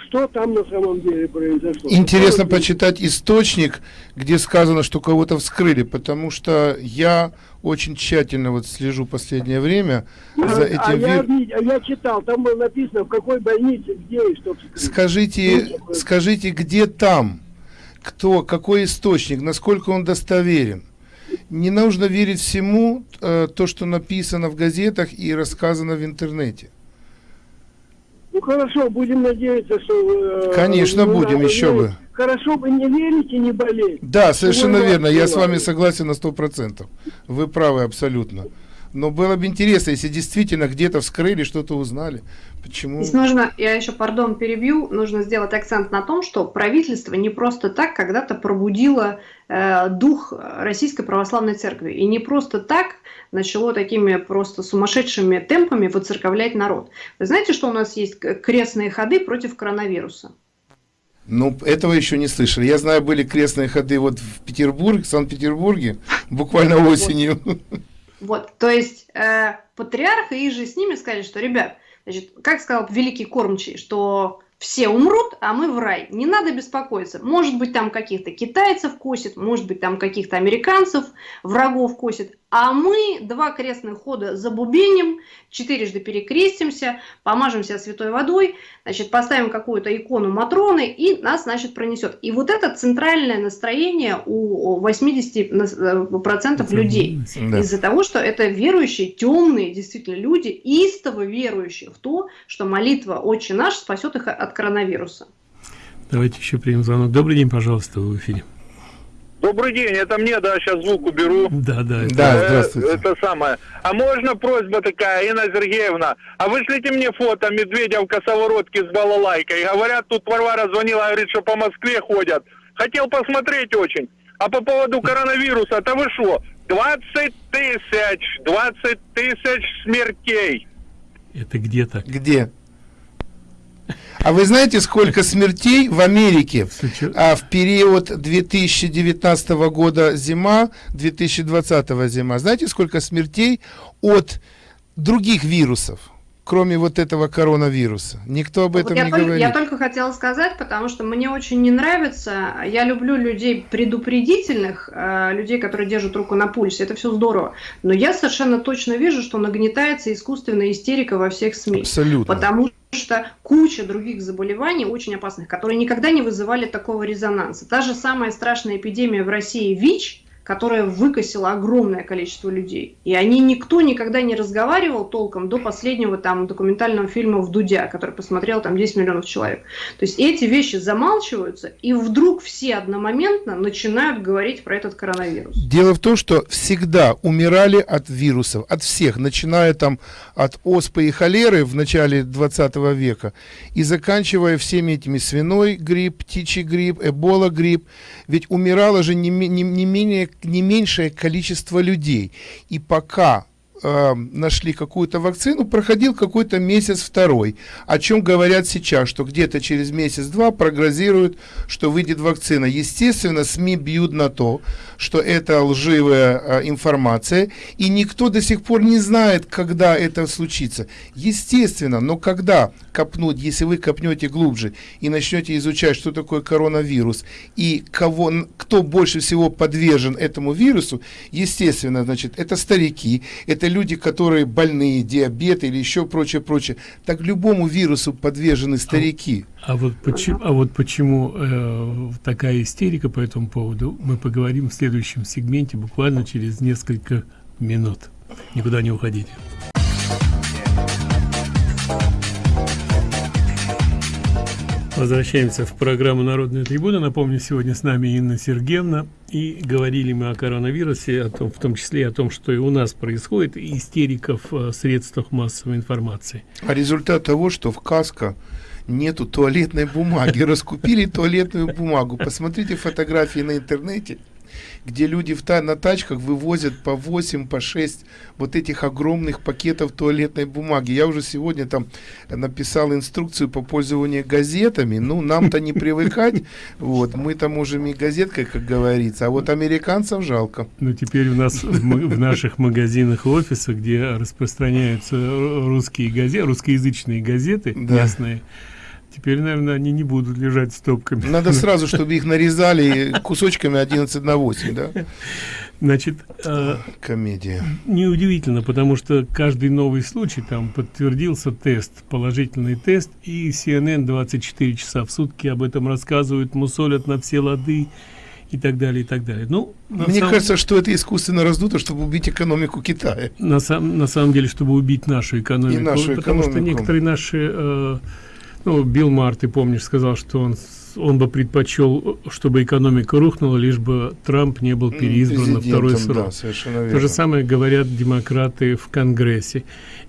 что там на самом деле произошло. Интересно Какого почитать источник, где сказано, что кого-то вскрыли, потому что я очень тщательно вот слежу последнее время а, за этим а я, а я читал, там было написано, в какой больнице, где и что вскрыли. Скажите, ну, скажите, где там? Кто, какой источник, насколько он достоверен? Не нужно верить всему, э, то, что написано в газетах и рассказано в интернете. Ну хорошо, будем надеяться, что... Э, Конечно, ну, будем, еще бы. Хорошо бы не верить и не болеть. Да, совершенно верно, я с вами согласен на сто процентов. Вы правы абсолютно. Но было бы интересно, если действительно где-то вскрыли, что-то узнали. Почему? Здесь нужно, я еще, пардон, перебью, нужно сделать акцент на том, что правительство не просто так когда-то пробудило э, дух Российской Православной Церкви. И не просто так начало такими просто сумасшедшими темпами выцерковлять народ. Вы знаете, что у нас есть крестные ходы против коронавируса? Ну, этого еще не слышали. Я знаю, были крестные ходы вот в Петербурге, в Санкт-Петербурге, буквально осенью. Вот, то есть э, патриарх и же с ними сказали, что, ребят, значит, как сказал великий кормчий, что все умрут, а мы в рай. Не надо беспокоиться. Может быть, там каких-то китайцев косит, может быть, там каких-то американцев, врагов косит. А мы два крестных хода забубеним, четырежды перекрестимся, помажемся святой водой, значит, поставим какую-то икону Матроны, и нас, значит, пронесет. И вот это центральное настроение у 80% э, людей. Да. Из-за того, что это верующие, темные, действительно, люди, истово верующие в то, что молитва «Отче наш» спасет их от коронавируса. Давайте еще примем звонок. Добрый день, пожалуйста, в эфире. Добрый день, это мне, да, сейчас звук уберу. Да, да. Это, да, здравствуйте. Э, это самое. А можно просьба такая, Инна Сергеевна, а вышлите мне фото медведя в косоворотке с балалайкой. Говорят, тут Варвара звонила, говорит, что по Москве ходят. Хотел посмотреть очень. А по поводу коронавируса, это вы что? 20 тысяч, 20 тысяч смертей. Это где то Где? А вы знаете, сколько смертей в Америке а, в период 2019 года зима, 2020 зима? Знаете, сколько смертей от других вирусов? Кроме вот этого коронавируса. Никто об этом я не только, говорит. Я только хотела сказать, потому что мне очень не нравится, я люблю людей предупредительных, э, людей, которые держат руку на пульсе, это все здорово, но я совершенно точно вижу, что нагнетается искусственная истерика во всех СМИ. Абсолютно. Потому что куча других заболеваний очень опасных, которые никогда не вызывали такого резонанса. Та же самая страшная эпидемия в России ВИЧ – которая выкосила огромное количество людей. И они никто никогда не разговаривал толком до последнего там документального фильма в Дудя, который посмотрел там 10 миллионов человек. То есть эти вещи замалчиваются, и вдруг все одномоментно начинают говорить про этот коронавирус. Дело в том, что всегда умирали от вирусов, от всех, начиная там от оспы и холеры в начале 20 века и заканчивая всеми этими свиной грипп, птичий грипп, эбола грипп. Ведь умирало же не, не, не менее не меньшее количество людей. И пока э, нашли какую-то вакцину, проходил какой-то месяц-второй. О чем говорят сейчас, что где-то через месяц-два прогнозируют, что выйдет вакцина. Естественно, СМИ бьют на то, что это лживая э, информация, и никто до сих пор не знает, когда это случится. Естественно, но когда копнуть, если вы копнете глубже и начнете изучать, что такое коронавирус, и кого, кто больше всего подвержен этому вирусу, естественно, значит, это старики, это люди, которые больные, диабет или еще прочее, прочее. Так любому вирусу подвержены старики. А, а вот почему, а вот почему э, такая истерика по этому поводу, мы поговорим в следующем сегменте буквально через несколько минут. Никуда не уходите. Возвращаемся в программу «Народная трибуна». Напомню, сегодня с нами Инна Сергеевна. И говорили мы о коронавирусе, о том, в том числе о том, что и у нас происходит, истериков в средствах массовой информации. А результат того, что в КАСКО нету туалетной бумаги. Раскупили туалетную бумагу. Посмотрите фотографии на интернете где люди в та на тачках вывозят по 8, по 6 вот этих огромных пакетов туалетной бумаги. Я уже сегодня там написал инструкцию по пользованию газетами. Ну, нам-то не привыкать. Вот, мы там можем и газеткой, как говорится. А вот американцев жалко. Ну, теперь у нас в, наших магазинах офисах, где распространяются русские газеты, русскоязычные газеты местные, Теперь, наверное, они не будут лежать стопками. Надо сразу, чтобы их нарезали кусочками 11 на 8, да? Значит, э, комедия. Неудивительно, потому что каждый новый случай, там подтвердился тест, положительный тест, и CNN 24 часа в сутки об этом рассказывают, мусолят на все лады и так далее, и так далее. Ну, Мне сам... кажется, что это искусственно раздуто, чтобы убить экономику Китая. На, сам, на самом деле, чтобы убить нашу экономику. И нашу потому экономику. что некоторые наши... Э, Ну, Билл Мар, ты помнишь, сказал, что он, он бы предпочел, чтобы экономика рухнула, лишь бы Трамп не был переизбран на второй срок. Да. То же самое говорят демократы в Конгрессе.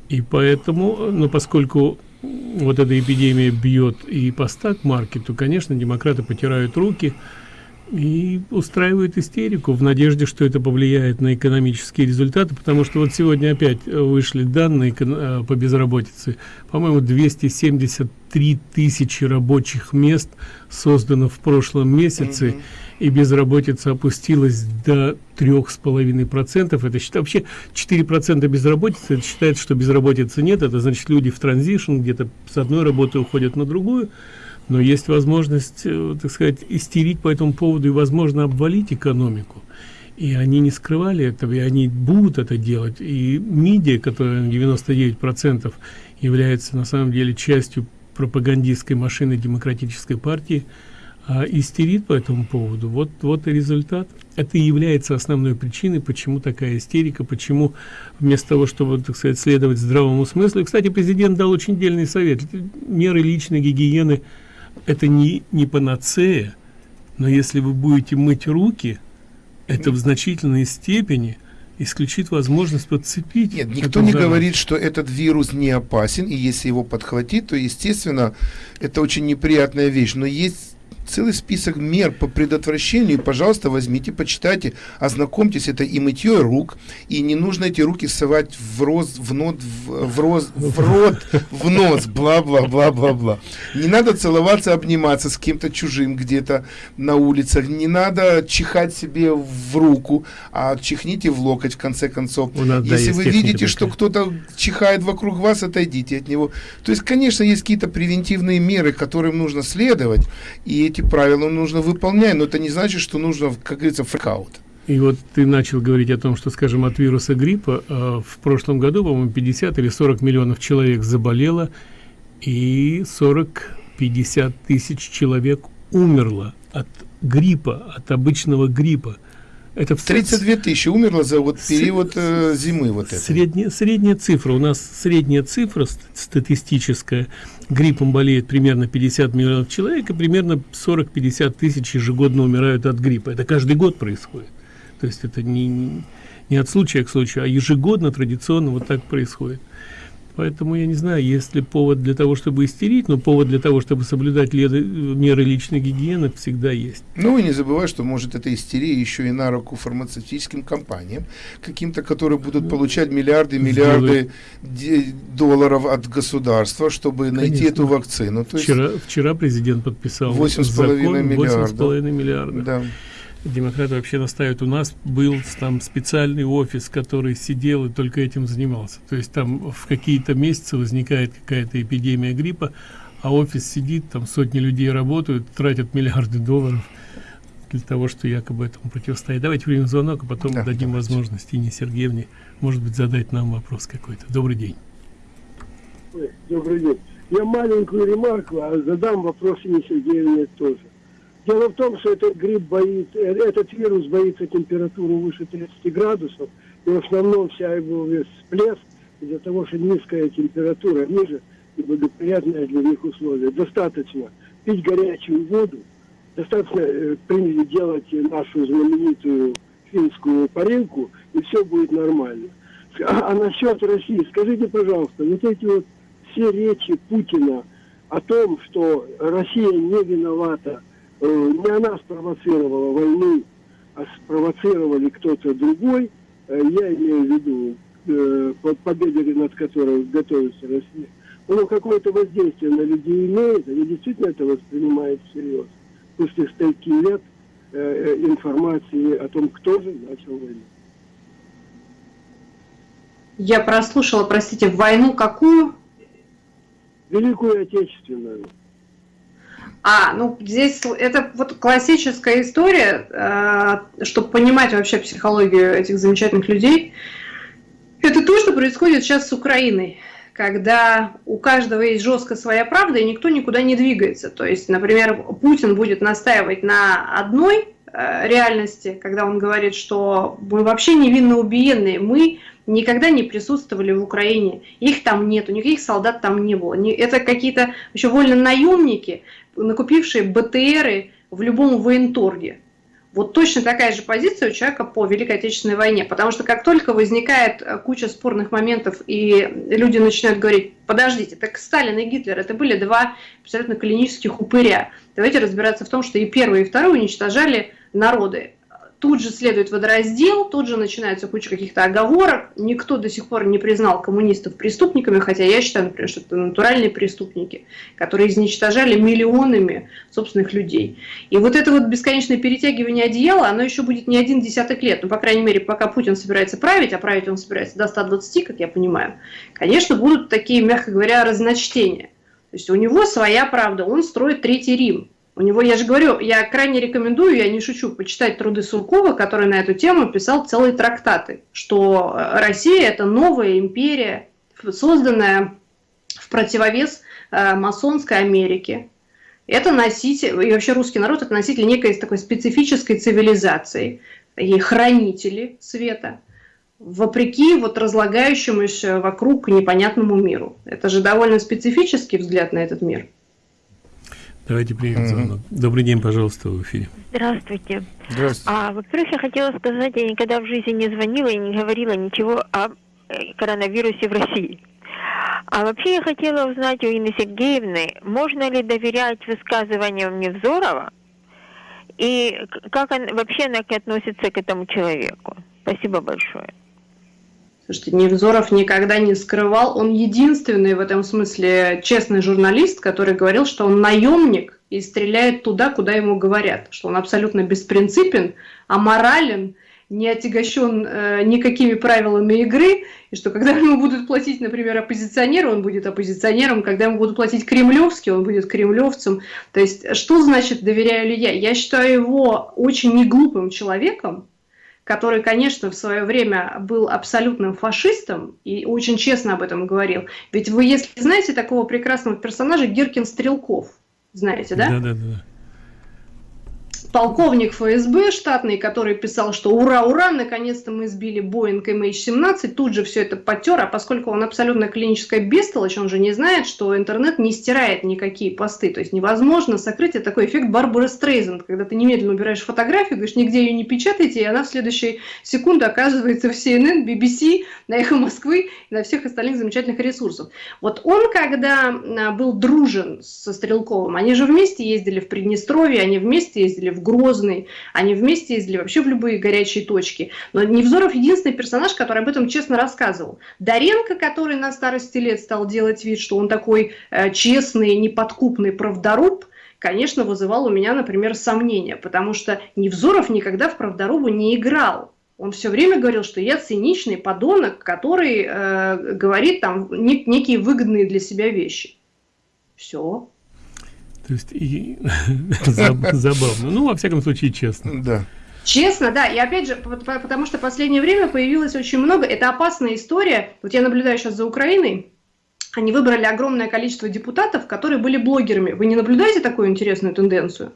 И поэтому, ну, поскольку вот эта эпидемия бьет и по стак-маркету, конечно, демократы потирают руки, и устраивают истерику в надежде, что это повлияет на экономические результаты, потому что вот сегодня опять вышли данные э, по безработице. По-моему, 273 тысячи рабочих мест создано в прошлом месяце, mm -hmm. и безработица опустилась до трех с половиной процентов. Это считает вообще 4 процента безработицы. Это считается, что безработицы нет. Это значит, люди в транзишн где-то с одной работы уходят на другую но есть возможность, э, так сказать, истерить по этому поводу и, возможно, обвалить экономику. И они не скрывали этого, и они будут это делать. И МИДИА, которая на 99% является на самом деле частью пропагандистской машины демократической партии, а, истерит по этому поводу. Вот, вот и результат. Это и является основной причиной, почему такая истерика, почему вместо того, чтобы, так сказать, следовать здравому смыслу. И, кстати, президент дал очень дельный совет. Меры личной гигиены – это не, не панацея, но если вы будете мыть руки, это в значительной степени исключит возможность подцепить. Нет, никто не говорит, что этот вирус не опасен, и если его подхватить, то, естественно, это очень неприятная вещь. Но есть целый список мер по предотвращению. И, пожалуйста, возьмите, почитайте, ознакомьтесь. Это и мытье рук, и не нужно эти руки совать в роз, в нот, в, в, роз, в рот, в нос, бла-бла-бла-бла-бла. Не надо целоваться, обниматься с кем-то чужим где-то на улицах. Не надо чихать себе в руку, а чихните в локоть, в конце концов. Если да, вы видите, такая. что кто-то чихает вокруг вас, отойдите от него. То есть, конечно, есть какие-то превентивные меры, которым нужно следовать, и эти правила нужно выполнять, но это не значит, что нужно, как говорится, фрикаут. И вот ты начал говорить о том, что, скажем, от вируса гриппа э, в прошлом году, по-моему, 50 или 40 миллионов человек заболело, и 40-50 тысяч человек умерло от гриппа, от обычного гриппа. Это в 32 тысячи умерло за вот период э, зимы вот это. Средняя, средняя цифра. У нас средняя цифра статистическая. Гриппом болеет примерно 50 миллионов человек, и примерно 40-50 тысяч ежегодно умирают от гриппа. Это каждый год происходит. То есть это не, не от случая к случаю, а ежегодно традиционно вот так происходит. Поэтому я не знаю, есть ли повод для того, чтобы истерить, но повод для того, чтобы соблюдать меры личной гигиены, всегда есть. Ну и не забывай, что может эта истерия еще и на руку фармацевтическим компаниям, каким-то, которые будут получать миллиарды, миллиарды долларов от государства, чтобы Конечно. найти эту вакцину. То вчера, есть вчера президент подписал 8,5 миллиарда. 8,5 миллиарда. Да демократы вообще настаивают. У нас был там специальный офис который сидел и только этим занимался. То есть там в какие-то месяцы возникает какая-то эпидемия гриппа а офис сидит там сотни людей работают тратят миллиарды долларов для того что якобы этому противостоять давайте примем звонок а потом да, дадим давайте. возможность Ине Сергеевне может быть задать нам вопрос какой-то. Добрый день. Добрый день. Я маленькую ремарку а задам вопрос Ине Сергеевне тоже Дело в том, что этот грипп боится, э, этот вирус боится температуры выше 30 градусов, и в основном вся его весь всплеск из-за того, что низкая температура ниже и благоприятные для них условия. Достаточно пить горячую воду, достаточно э, делать нашу знаменитую финскую парилку, и все будет нормально. А, а насчет России, скажите, пожалуйста, вот эти вот все речи Путина о том, что Россия не виновата не она спровоцировала войну, а спровоцировали кто-то другой, э, я имею в виду э, победе, над которой готовится Россия, оно какое-то воздействие на людей имеет, они действительно это воспринимают всерьез. После стольки лет информации о том, кто же начал войну. Я прослушала, простите, войну какую? Великую Отечественную. А, ну здесь это вот классическая история, э, чтобы понимать вообще психологию этих замечательных людей. Это то, что происходит сейчас с Украиной, когда у каждого есть жестко своя правда, и никто никуда не двигается. То есть, например, Путин будет настаивать на одной э, реальности, когда он говорит, что мы вообще невинно убиенные, мы никогда не присутствовали в Украине, их там нету, никаких солдат там не было. Это какие-то еще вольно наемники, накупившие БТРы в любом военторге. Вот точно такая же позиция у человека по Великой Отечественной войне, потому что как только возникает э, куча спорных моментов, и люди начинают говорить, подождите, так Сталин и Гитлер, это были два абсолютно клинических упыря. Давайте разбираться в том, что и первый, и второй уничтожали народы тут же следует водораздел, тут же начинается куча каких-то оговорок. Никто до сих пор не признал коммунистов преступниками, хотя я считаю, например, что это натуральные преступники, которые изничтожали миллионами собственных людей. И вот это вот бесконечное перетягивание одеяла, оно еще будет не один десяток лет. Ну, по крайней мере, пока Путин собирается править, а править он собирается до 120, как я понимаю, конечно, будут такие, мягко говоря, разночтения. То есть у него своя правда, он строит Третий Рим. У него, я же говорю, я крайне рекомендую, я не шучу, почитать труды Суркова, который на эту тему писал целые трактаты, что э, Россия – это новая империя, созданная в противовес э, масонской Америке. Это носитель, и вообще русский народ – это носитель некой такой специфической цивилизации, и хранители света, вопреки вот разлагающемуся вокруг непонятному миру. Это же довольно специфический взгляд на этот мир. Давайте примем звонок. Добрый день, пожалуйста, в эфире. Здравствуйте. Здравствуйте. А, во-первых, я хотела сказать, я никогда в жизни не звонила и не говорила ничего о э, коронавирусе в России. А вообще я хотела узнать у Инны Сергеевны, можно ли доверять высказываниям Невзорова и как он, вообще она относится к этому человеку. Спасибо большое. Слушайте, Невзоров никогда не скрывал, он единственный в этом смысле честный журналист, который говорил, что он наемник и стреляет туда, куда ему говорят, что он абсолютно беспринципен, аморален, не отягощен э, никакими правилами игры, и что когда ему будут платить, например, оппозиционеру, он будет оппозиционером, когда ему будут платить кремлевский, он будет кремлевцем. То есть, что значит доверяю ли я? Я считаю его очень неглупым человеком, который, конечно, в свое время был абсолютным фашистом и очень честно об этом говорил. Ведь вы, если знаете такого прекрасного персонажа, Гиркин Стрелков, знаете, да? Да, да, да полковник ФСБ штатный, который писал, что ура, ура, наконец-то мы сбили Боинг MH17, тут же все это потер, а поскольку он абсолютно клиническая бестолочь, он же не знает, что интернет не стирает никакие посты, то есть невозможно сокрыть, это такой эффект Барбары Стрейзенд, когда ты немедленно убираешь фотографию, говоришь, нигде ее не печатайте, и она в следующей секунду оказывается в CNN, BBC, на Эхо Москвы и на всех остальных замечательных ресурсах. Вот он, когда а, был дружен со Стрелковым, они же вместе ездили в Приднестровье, они вместе ездили в Грозный, они вместе ездили вообще в любые горячие точки. Но Невзоров единственный персонаж, который об этом честно рассказывал. Даренко, который на старости лет стал делать вид, что он такой э, честный, неподкупный правдоруб, конечно, вызывал у меня, например, сомнения, потому что Невзоров никогда в правдорубу не играл. Он все время говорил, что я циничный подонок, который э, говорит там не, некие выгодные для себя вещи. Все. То есть и забавно. Ну, во всяком случае, честно. Да. Честно, да. И опять же, потому что в последнее время появилось очень много. Это опасная история. Вот я наблюдаю сейчас за Украиной. Они выбрали огромное количество депутатов, которые были блогерами. Вы не наблюдаете такую интересную тенденцию?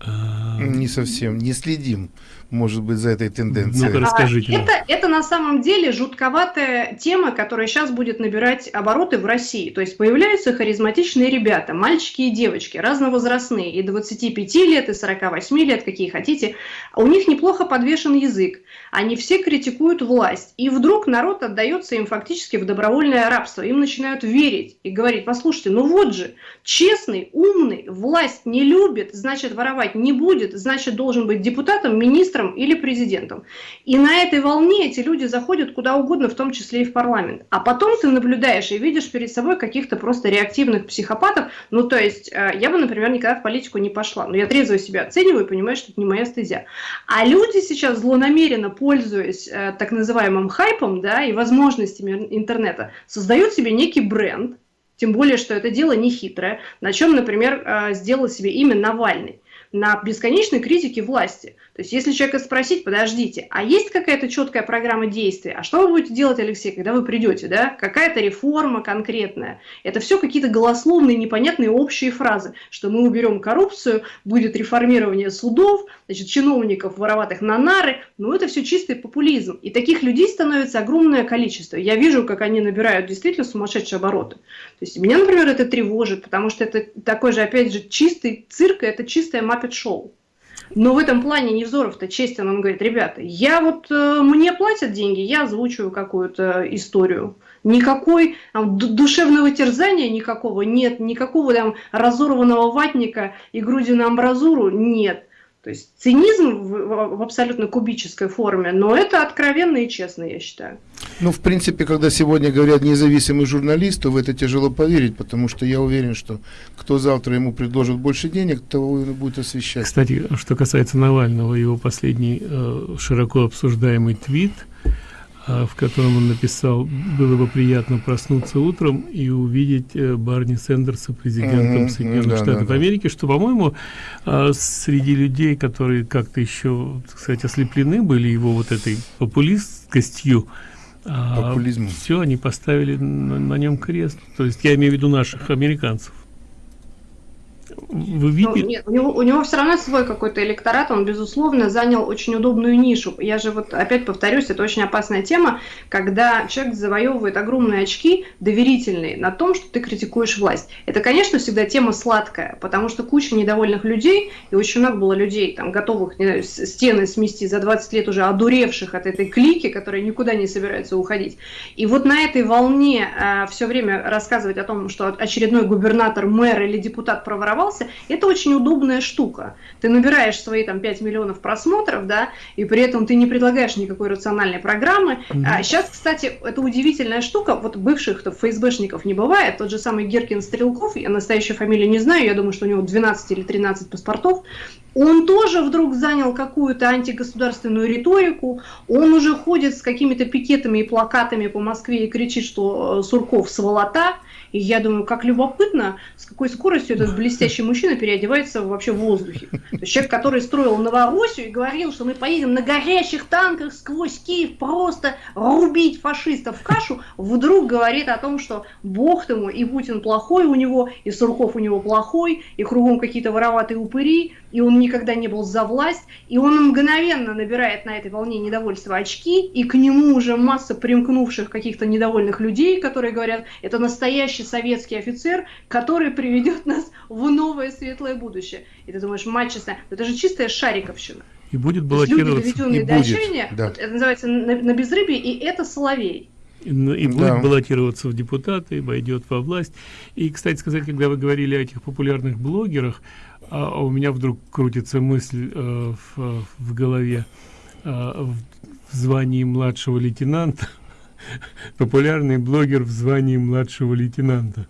А, не совсем, не следим может быть, за этой тенденцией? Ну, расскажите. А, это, это на самом деле жутковатая тема, которая сейчас будет набирать обороты в России. То есть появляются харизматичные ребята, мальчики и девочки, разновозрастные, и 25 лет, и 48 лет, какие хотите. У них неплохо подвешен язык. Они все критикуют власть. И вдруг народ отдается им фактически в добровольное рабство. Им начинают верить и говорить, послушайте, ну вот же, честный, умный, власть не любит, значит воровать не будет, значит должен быть депутатом, министром, премьером или президентом. И на этой волне эти люди заходят куда угодно, в том числе и в парламент. А потом ты наблюдаешь и видишь перед собой каких-то просто реактивных психопатов. Ну, то есть, э, я бы, например, никогда в политику не пошла. Но я трезво себя оцениваю и понимаю, что это не моя стезя. А люди сейчас злонамеренно, пользуясь э, так называемым хайпом да, и возможностями интернета, создают себе некий бренд, тем более, что это дело не хитрое, на чем, например, э, сделал себе имя Навальный на бесконечной критике власти. То есть если человека спросить, подождите, а есть какая-то четкая программа действий? А что вы будете делать, Алексей, когда вы придете? Да? Какая-то реформа конкретная? Это все какие-то голословные, непонятные общие фразы, что мы уберем коррупцию, будет реформирование судов, значит, чиновников вороватых на нары. Ну это все чистый популизм. И таких людей становится огромное количество. Я вижу, как они набирают действительно сумасшедшие обороты. То есть меня, например, это тревожит, потому что это такой же, опять же, чистый цирк, это чистое маппет-шоу. Но в этом плане Невзоров-то честен, он говорит, ребята, я вот, э, мне платят деньги, я озвучиваю какую-то историю. Никакой там, душевного терзания никакого нет, никакого там разорванного ватника и груди на амбразуру нет. То есть цинизм в, в абсолютно кубической форме, но это откровенно и честно, я считаю. Ну, в принципе, когда сегодня говорят независимый журналист, то в это тяжело поверить, потому что я уверен, что кто завтра ему предложит больше денег, того он будет освещать. Кстати, что касается Навального, его последний э, широко обсуждаемый твит – в котором он написал, было бы приятно проснуться утром и увидеть э, Барни Сендерса президентом mm -hmm, Соединенных да, Штатов да, Америки, что, по-моему, а, среди людей, которые как-то еще, так сказать, ослеплены были его вот этой популисткостью, Популизм. все, они поставили на, на нем крест. То есть я имею в виду наших американцев. Вы видите? Ну, нет, у него, у него все равно свой какой-то электорат, он, безусловно, занял очень удобную нишу. Я же вот опять повторюсь, это очень опасная тема, когда человек завоевывает огромные очки доверительные на том, что ты критикуешь власть. Это, конечно, всегда тема сладкая, потому что куча недовольных людей, и очень много было людей, там, готовых знаю, стены смести за 20 лет уже одуревших от этой клики, которые никуда не собираются уходить. И вот на этой волне э, все время рассказывать о том, что очередной губернатор, мэр или депутат проворовал, оставался, это очень удобная штука. Ты набираешь свои там 5 миллионов просмотров, да, и при этом ты не предлагаешь никакой рациональной программы. Mm-hmm. А сейчас, кстати, это удивительная штука, вот бывших то ФСБшников не бывает, тот же самый Геркин Стрелков, я настоящую фамилию не знаю, я думаю, что у него 12 или 13 паспортов, он тоже вдруг занял какую-то антигосударственную риторику, он уже ходит с какими-то пикетами и плакатами по Москве и кричит, что э, Сурков сволота, и я думаю, как любопытно, с какой скоростью этот блестящий мужчина переодевается вообще в воздухе. То есть человек, который строил Новороссию и говорил, что мы поедем на горящих танках сквозь Киев просто рубить фашистов в кашу, вдруг говорит о том, что бог ему, и Путин плохой у него, и Сурков у него плохой, и кругом какие-то вороватые упыри, и он никогда не был за власть, и он мгновенно набирает на этой волне недовольства очки, и к нему уже масса примкнувших каких-то недовольных людей, которые говорят, это настоящий советский офицер, который приведет нас в новое светлое будущее. И ты думаешь, мать честная, это же чистая шариковщина. И будет баллотироваться. Люди, доведенные и до отчаяния, да. вот, это называется на, на безрыбье, и это соловей и, и будет да. баллотироваться в депутаты, войдет во власть. И, кстати сказать, когда вы говорили о этих популярных блогерах, а, у меня вдруг крутится мысль э, в, в голове э, в звании младшего лейтенанта, популярный блогер в звании младшего лейтенанта.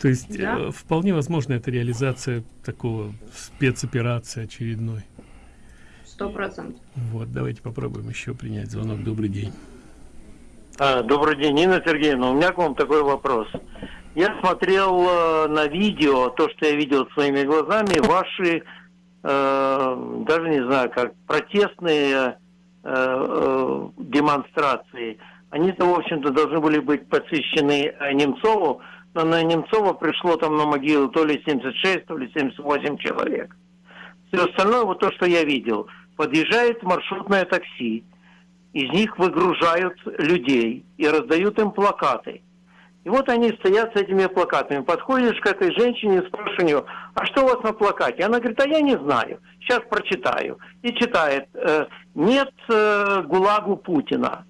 То есть да? э, вполне возможно это реализация такого спецоперации очередной. Сто процентов. Вот, давайте попробуем еще принять звонок. Добрый день. А, добрый день, Нина Сергеевна. У меня к вам такой вопрос. Я смотрел э, на видео, то, что я видел своими глазами, ваши, э, даже не знаю, как протестные э, э, демонстрации. Они-то, в общем-то, должны были быть посвящены э, Немцову, но на Немцова пришло там на могилу то ли 76, то ли 78 человек. Все остальное, вот то, что я видел, подъезжает маршрутное такси, из них выгружают людей и раздают им плакаты – и вот они стоят с этими плакатами. Подходишь к этой женщине и спрашиваешь у нее, а что у вас на плакате? Она говорит, а я не знаю, сейчас прочитаю. И читает, э, нет э, ГУЛАГу Путина.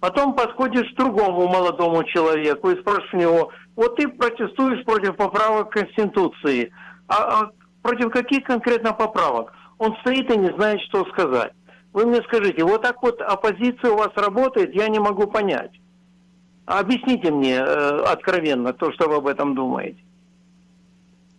Потом подходишь к другому молодому человеку и спрашиваешь у него, вот ты протестуешь против поправок Конституции, а, а против каких конкретно поправок? Он стоит и не знает, что сказать. Вы мне скажите, вот так вот оппозиция у вас работает, я не могу понять. Объясните мне э, откровенно то, что вы об этом думаете.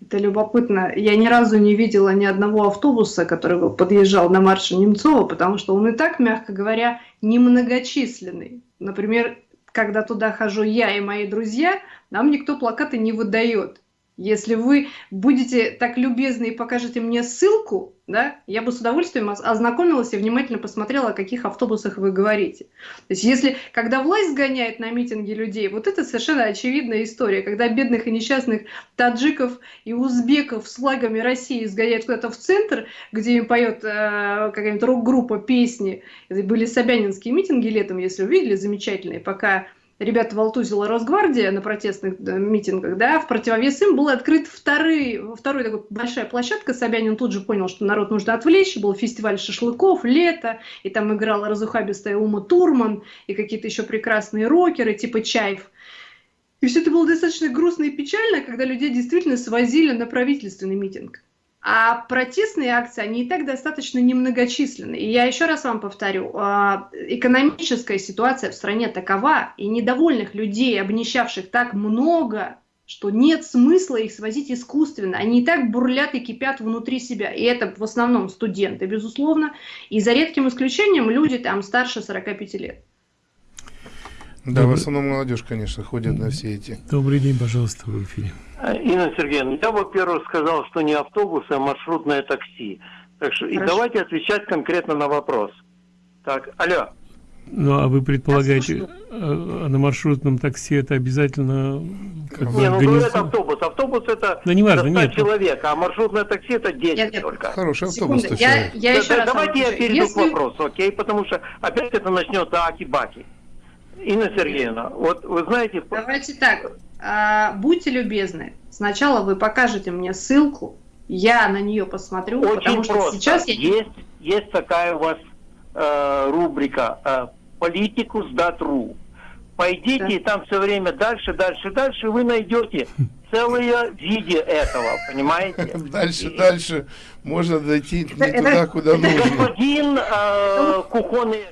Это любопытно. Я ни разу не видела ни одного автобуса, который подъезжал на марше Немцова, потому что он и так, мягко говоря, немногочисленный. Например, когда туда хожу я и мои друзья, нам никто плакаты не выдает. Если вы будете так любезны и покажете мне ссылку, да, я бы с удовольствием ознакомилась и внимательно посмотрела, о каких автобусах вы говорите. То есть если, когда власть гоняет на митинги людей, вот это совершенно очевидная история, когда бедных и несчастных таджиков и узбеков с флагами России сгоняют куда-то в центр, где им поет э, какая-нибудь рок-группа песни. Это были собянинские митинги летом, если увидели, замечательные, пока ребята волтузила Росгвардия на протестных митингах, да, в противовес им был открыт второй, второй такой большая площадка, Собянин тут же понял, что народ нужно отвлечь, был фестиваль шашлыков, лето, и там играла разухабистая Ума Турман, и какие-то еще прекрасные рокеры, типа Чаев. И все это было достаточно грустно и печально, когда людей действительно свозили на правительственный митинг. А протестные акции, они и так достаточно немногочисленны. И я еще раз вам повторю, а, экономическая ситуация в стране такова, и недовольных людей, обнищавших так много, что нет смысла их свозить искусственно. Они и так бурлят и кипят внутри себя. И это в основном студенты, безусловно. И за редким исключением люди там старше 45 лет. Да, Добрый... в основном молодежь, конечно, ходит на все эти. Добрый день, пожалуйста, в эфире. Инна Сергеевна, я, во-первых, сказал, что не автобус, а маршрутное такси. Так что и давайте отвечать конкретно на вопрос. Так, алло. Ну, а вы предполагаете, а, на маршрутном такси это обязательно... Как не, ну это автобус. Автобус это да не важно, нет. человек, а маршрутное такси это 10 нет, нет. только. Хороший автобус. Секунду, я, я еще да, раз давайте я перейду Если... к вопросу, окей? Потому что опять это начнется аки-баки. Инна Сергеевна, вот вы знаете... Давайте так, а, будьте любезны, сначала вы покажете мне ссылку, я на нее посмотрю, Очень потому что просто. сейчас я... Есть, есть такая у вас э, рубрика э, «Политику сдат.ру». Пойдите, да. и там все время дальше, дальше, дальше вы найдете целое видео этого, понимаете? Дальше, и, дальше можно дойти не туда, куда нужно. Господин э, Кухонный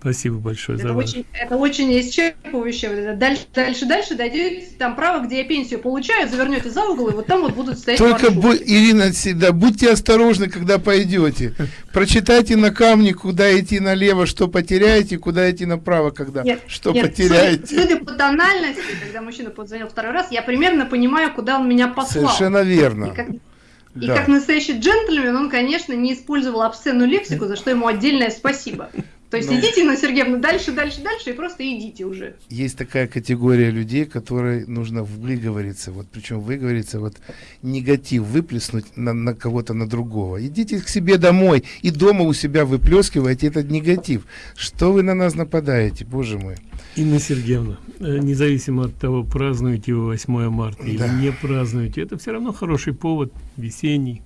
Спасибо большое это за очень, Это очень исчерпывающе. Дальше, дальше, дальше дойдете там право, где я пенсию получаю, завернете за угол, и вот там вот будут стоять Только, бу- Ирина, всегда будьте осторожны, когда пойдете. Прочитайте на камне, куда идти налево, что потеряете, куда идти направо, когда нет, что нет, потеряете. Судя, судя по тональности, когда мужчина позвонил второй раз, я примерно понимаю, куда он меня послал. Совершенно верно. И как, и да. как настоящий джентльмен, он, конечно, не использовал обсценную лексику, за что ему отдельное спасибо. То есть ну, идите, Инна Сергеевна, дальше, дальше, дальше, и просто идите уже. Есть такая категория людей, которой нужно выговориться, вот причем выговориться, вот негатив выплеснуть на, на кого-то, на другого. Идите к себе домой и дома у себя выплескивайте этот негатив. Что вы на нас нападаете, боже мой. Инна Сергеевна, э, независимо от того, празднуете вы 8 марта да. или не празднуете, это все равно хороший повод, весенний.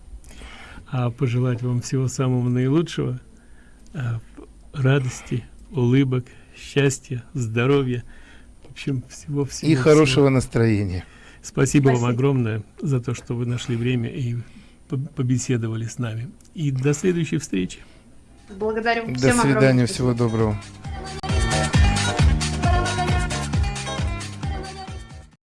А пожелать вам всего самого наилучшего а, радости, улыбок, счастья, здоровья, в общем, всего-всего. И хорошего настроения. Спасибо, Спасибо вам огромное за то, что вы нашли время и побеседовали с нами. И до следующей встречи. Благодарю. До Всем свидания, огромное. всего доброго.